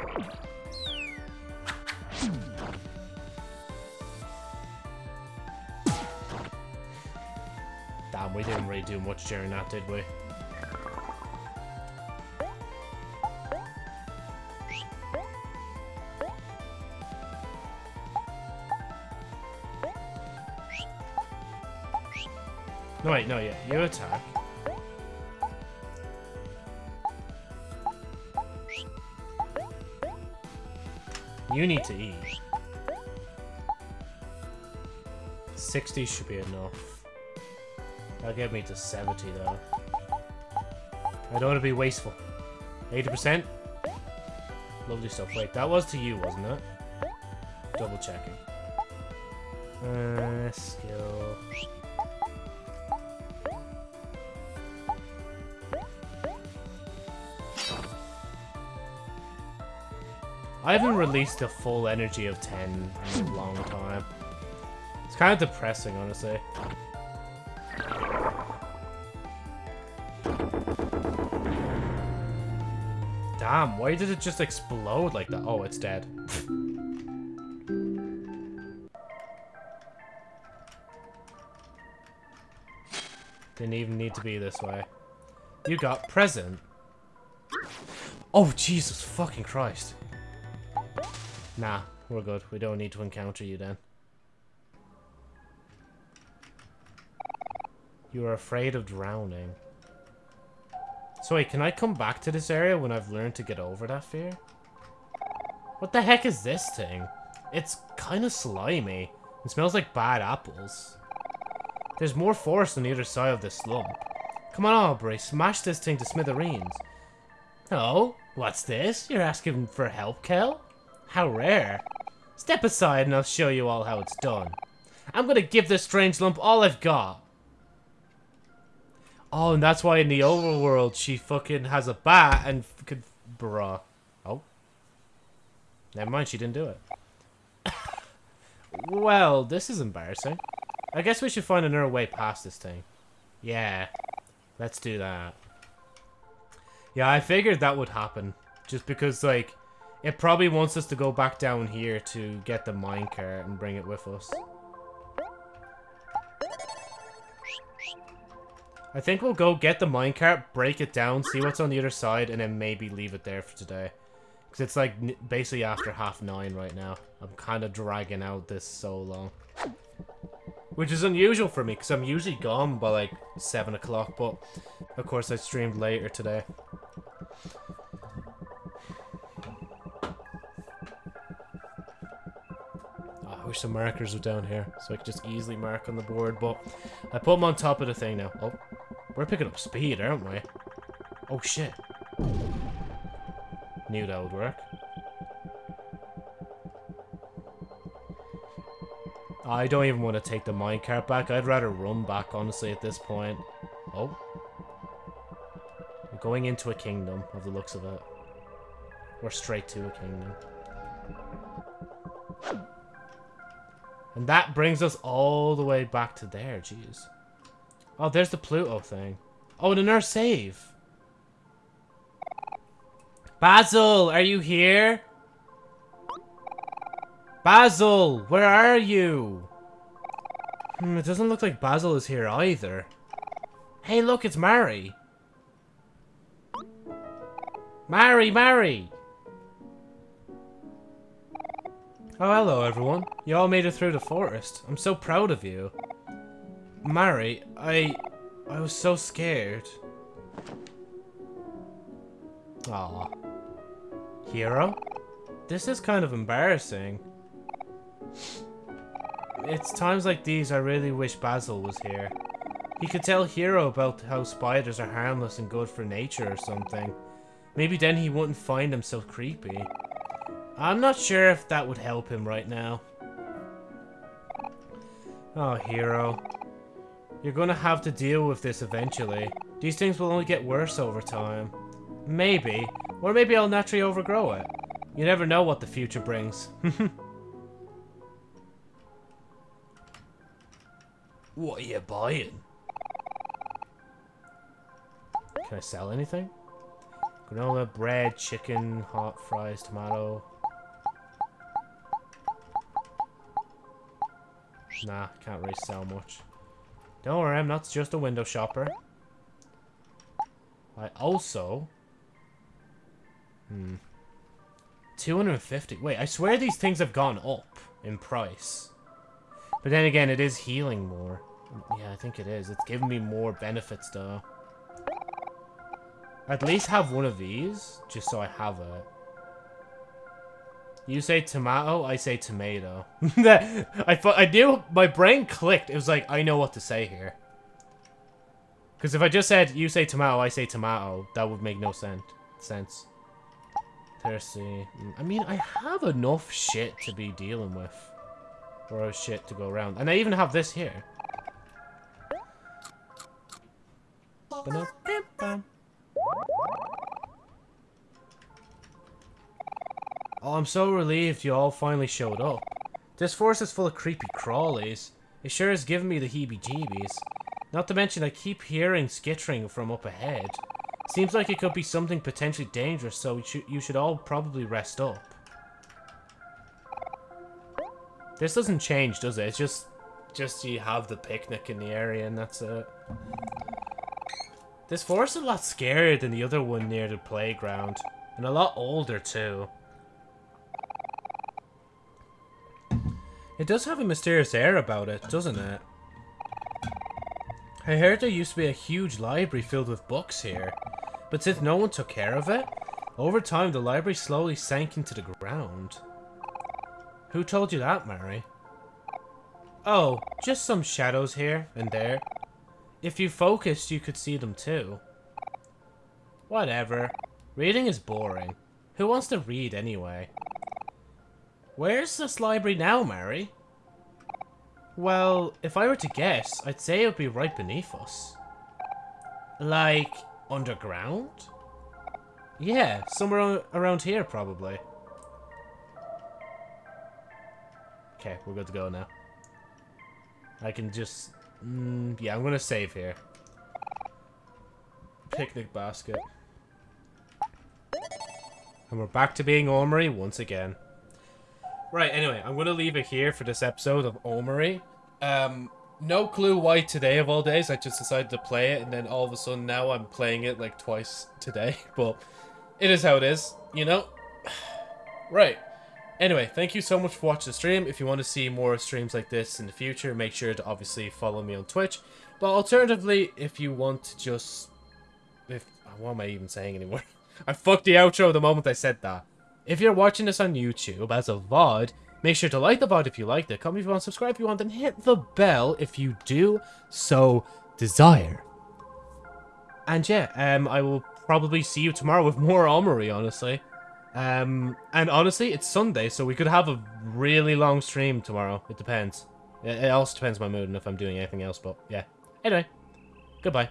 Damn, we didn't really do much during that, did we? No, wait, no, yeah, you attack. You need to eat. 60 should be enough. That'll get me to 70 though. I don't want to be wasteful. 80%? Lovely stuff. Wait, that was to you, wasn't it? Double checking. Uh, skill. I haven't released a full energy of 10 in a long time. It's kind of depressing, honestly. Damn, why did it just explode like that? Oh, it's dead. Didn't even need to be this way. You got present. Oh, Jesus fucking Christ. Nah, we're good. We don't need to encounter you then. You are afraid of drowning. So wait, can I come back to this area when I've learned to get over that fear? What the heck is this thing? It's kind of slimy. It smells like bad apples. There's more forest on the other side of this slump. Come on, Aubrey, smash this thing to smithereens. Oh, what's this? You're asking for help, Kel? How rare. Step aside and I'll show you all how it's done. I'm gonna give this strange lump all I've got. Oh, and that's why in the overworld she fucking has a bat and could... Bruh. Oh. Never mind, she didn't do it. well, this is embarrassing. I guess we should find another way past this thing. Yeah. Let's do that. Yeah, I figured that would happen. Just because, like, it probably wants us to go back down here to get the minecart and bring it with us. I think we'll go get the minecart, break it down, see what's on the other side, and then maybe leave it there for today. Because it's like basically after half nine right now. I'm kind of dragging out this so long. Which is unusual for me, because I'm usually gone by like 7 o'clock, but of course I streamed later today. I wish the markers were down here, so I could just easily mark on the board, but I put them on top of the thing now. Oh, we're picking up speed, aren't we? Oh shit. Knew that would work. I don't even want to take the minecart back. I'd rather run back, honestly, at this point. Oh. We're going into a kingdom, of the looks of it. We're straight to a kingdom. And that brings us all the way back to there, jeez. Oh, there's the Pluto thing. Oh, and nurse save. Basil, are you here? Basil, where are you? Hmm, it doesn't look like Basil is here either. Hey, look, it's Mari. Mary, Mari! Oh, hello, everyone. You all made it through the forest. I'm so proud of you. Mari, I... I was so scared. Aw. Hero? This is kind of embarrassing. It's times like these I really wish Basil was here. He could tell Hero about how spiders are harmless and good for nature or something. Maybe then he wouldn't find so creepy. I'm not sure if that would help him right now. Oh, Hero. You're gonna have to deal with this eventually. These things will only get worse over time. Maybe. Or maybe I'll naturally overgrow it. You never know what the future brings. what are you buying? Can I sell anything? Granola, bread, chicken, hot fries, tomato. Nah, can't really sell much. Don't worry, I'm not just a window shopper. I also... Hmm. 250. Wait, I swear these things have gone up in price. But then again, it is healing more. Yeah, I think it is. It's giving me more benefits, though. At least have one of these, just so I have it. You say tomato, I say tomato. I thought I knew my brain clicked. It was like I know what to say here. Because if I just said you say tomato, I say tomato, that would make no sense. Sense. Thirsty. Mm, I mean, I have enough shit to be dealing with, or shit to go around, and I even have this here. Oh, I'm so relieved you all finally showed up. This forest is full of creepy crawlies. It sure has given me the heebie-jeebies. Not to mention I keep hearing skittering from up ahead. Seems like it could be something potentially dangerous, so you should, all probably rest up. This doesn't change, does it? It's just, just you have the picnic in the area and that's it. This forest is a lot scarier than the other one near the playground. And a lot older, too. It does have a mysterious air about it, doesn't it? I heard there used to be a huge library filled with books here, but since no one took care of it, over time the library slowly sank into the ground. Who told you that, Mari? Oh, just some shadows here and there. If you focused, you could see them too. Whatever. Reading is boring. Who wants to read anyway? Where's this library now, Mari? Well, if I were to guess, I'd say it would be right beneath us. Like, underground? Yeah, somewhere around here, probably. Okay, we're good to go now. I can just... Mm, yeah, I'm gonna save here. Picnic basket. And we're back to being Omori once again. Right, anyway, I'm going to leave it here for this episode of Omori. Um, no clue why today of all days I just decided to play it and then all of a sudden now I'm playing it like twice today. But it is how it is, you know? right. Anyway, thank you so much for watching the stream. If you want to see more streams like this in the future, make sure to obviously follow me on Twitch. But alternatively, if you want to just... if What am I even saying anymore? I fucked the outro the moment I said that. If you're watching this on YouTube as a VOD, make sure to like the VOD if you liked it, comment if you want, subscribe if you want, and hit the bell if you do so desire. And yeah, um, I will probably see you tomorrow with more Omori, honestly. Um, and honestly, it's Sunday, so we could have a really long stream tomorrow. It depends. It also depends on my mood and if I'm doing anything else, but yeah. Anyway, goodbye.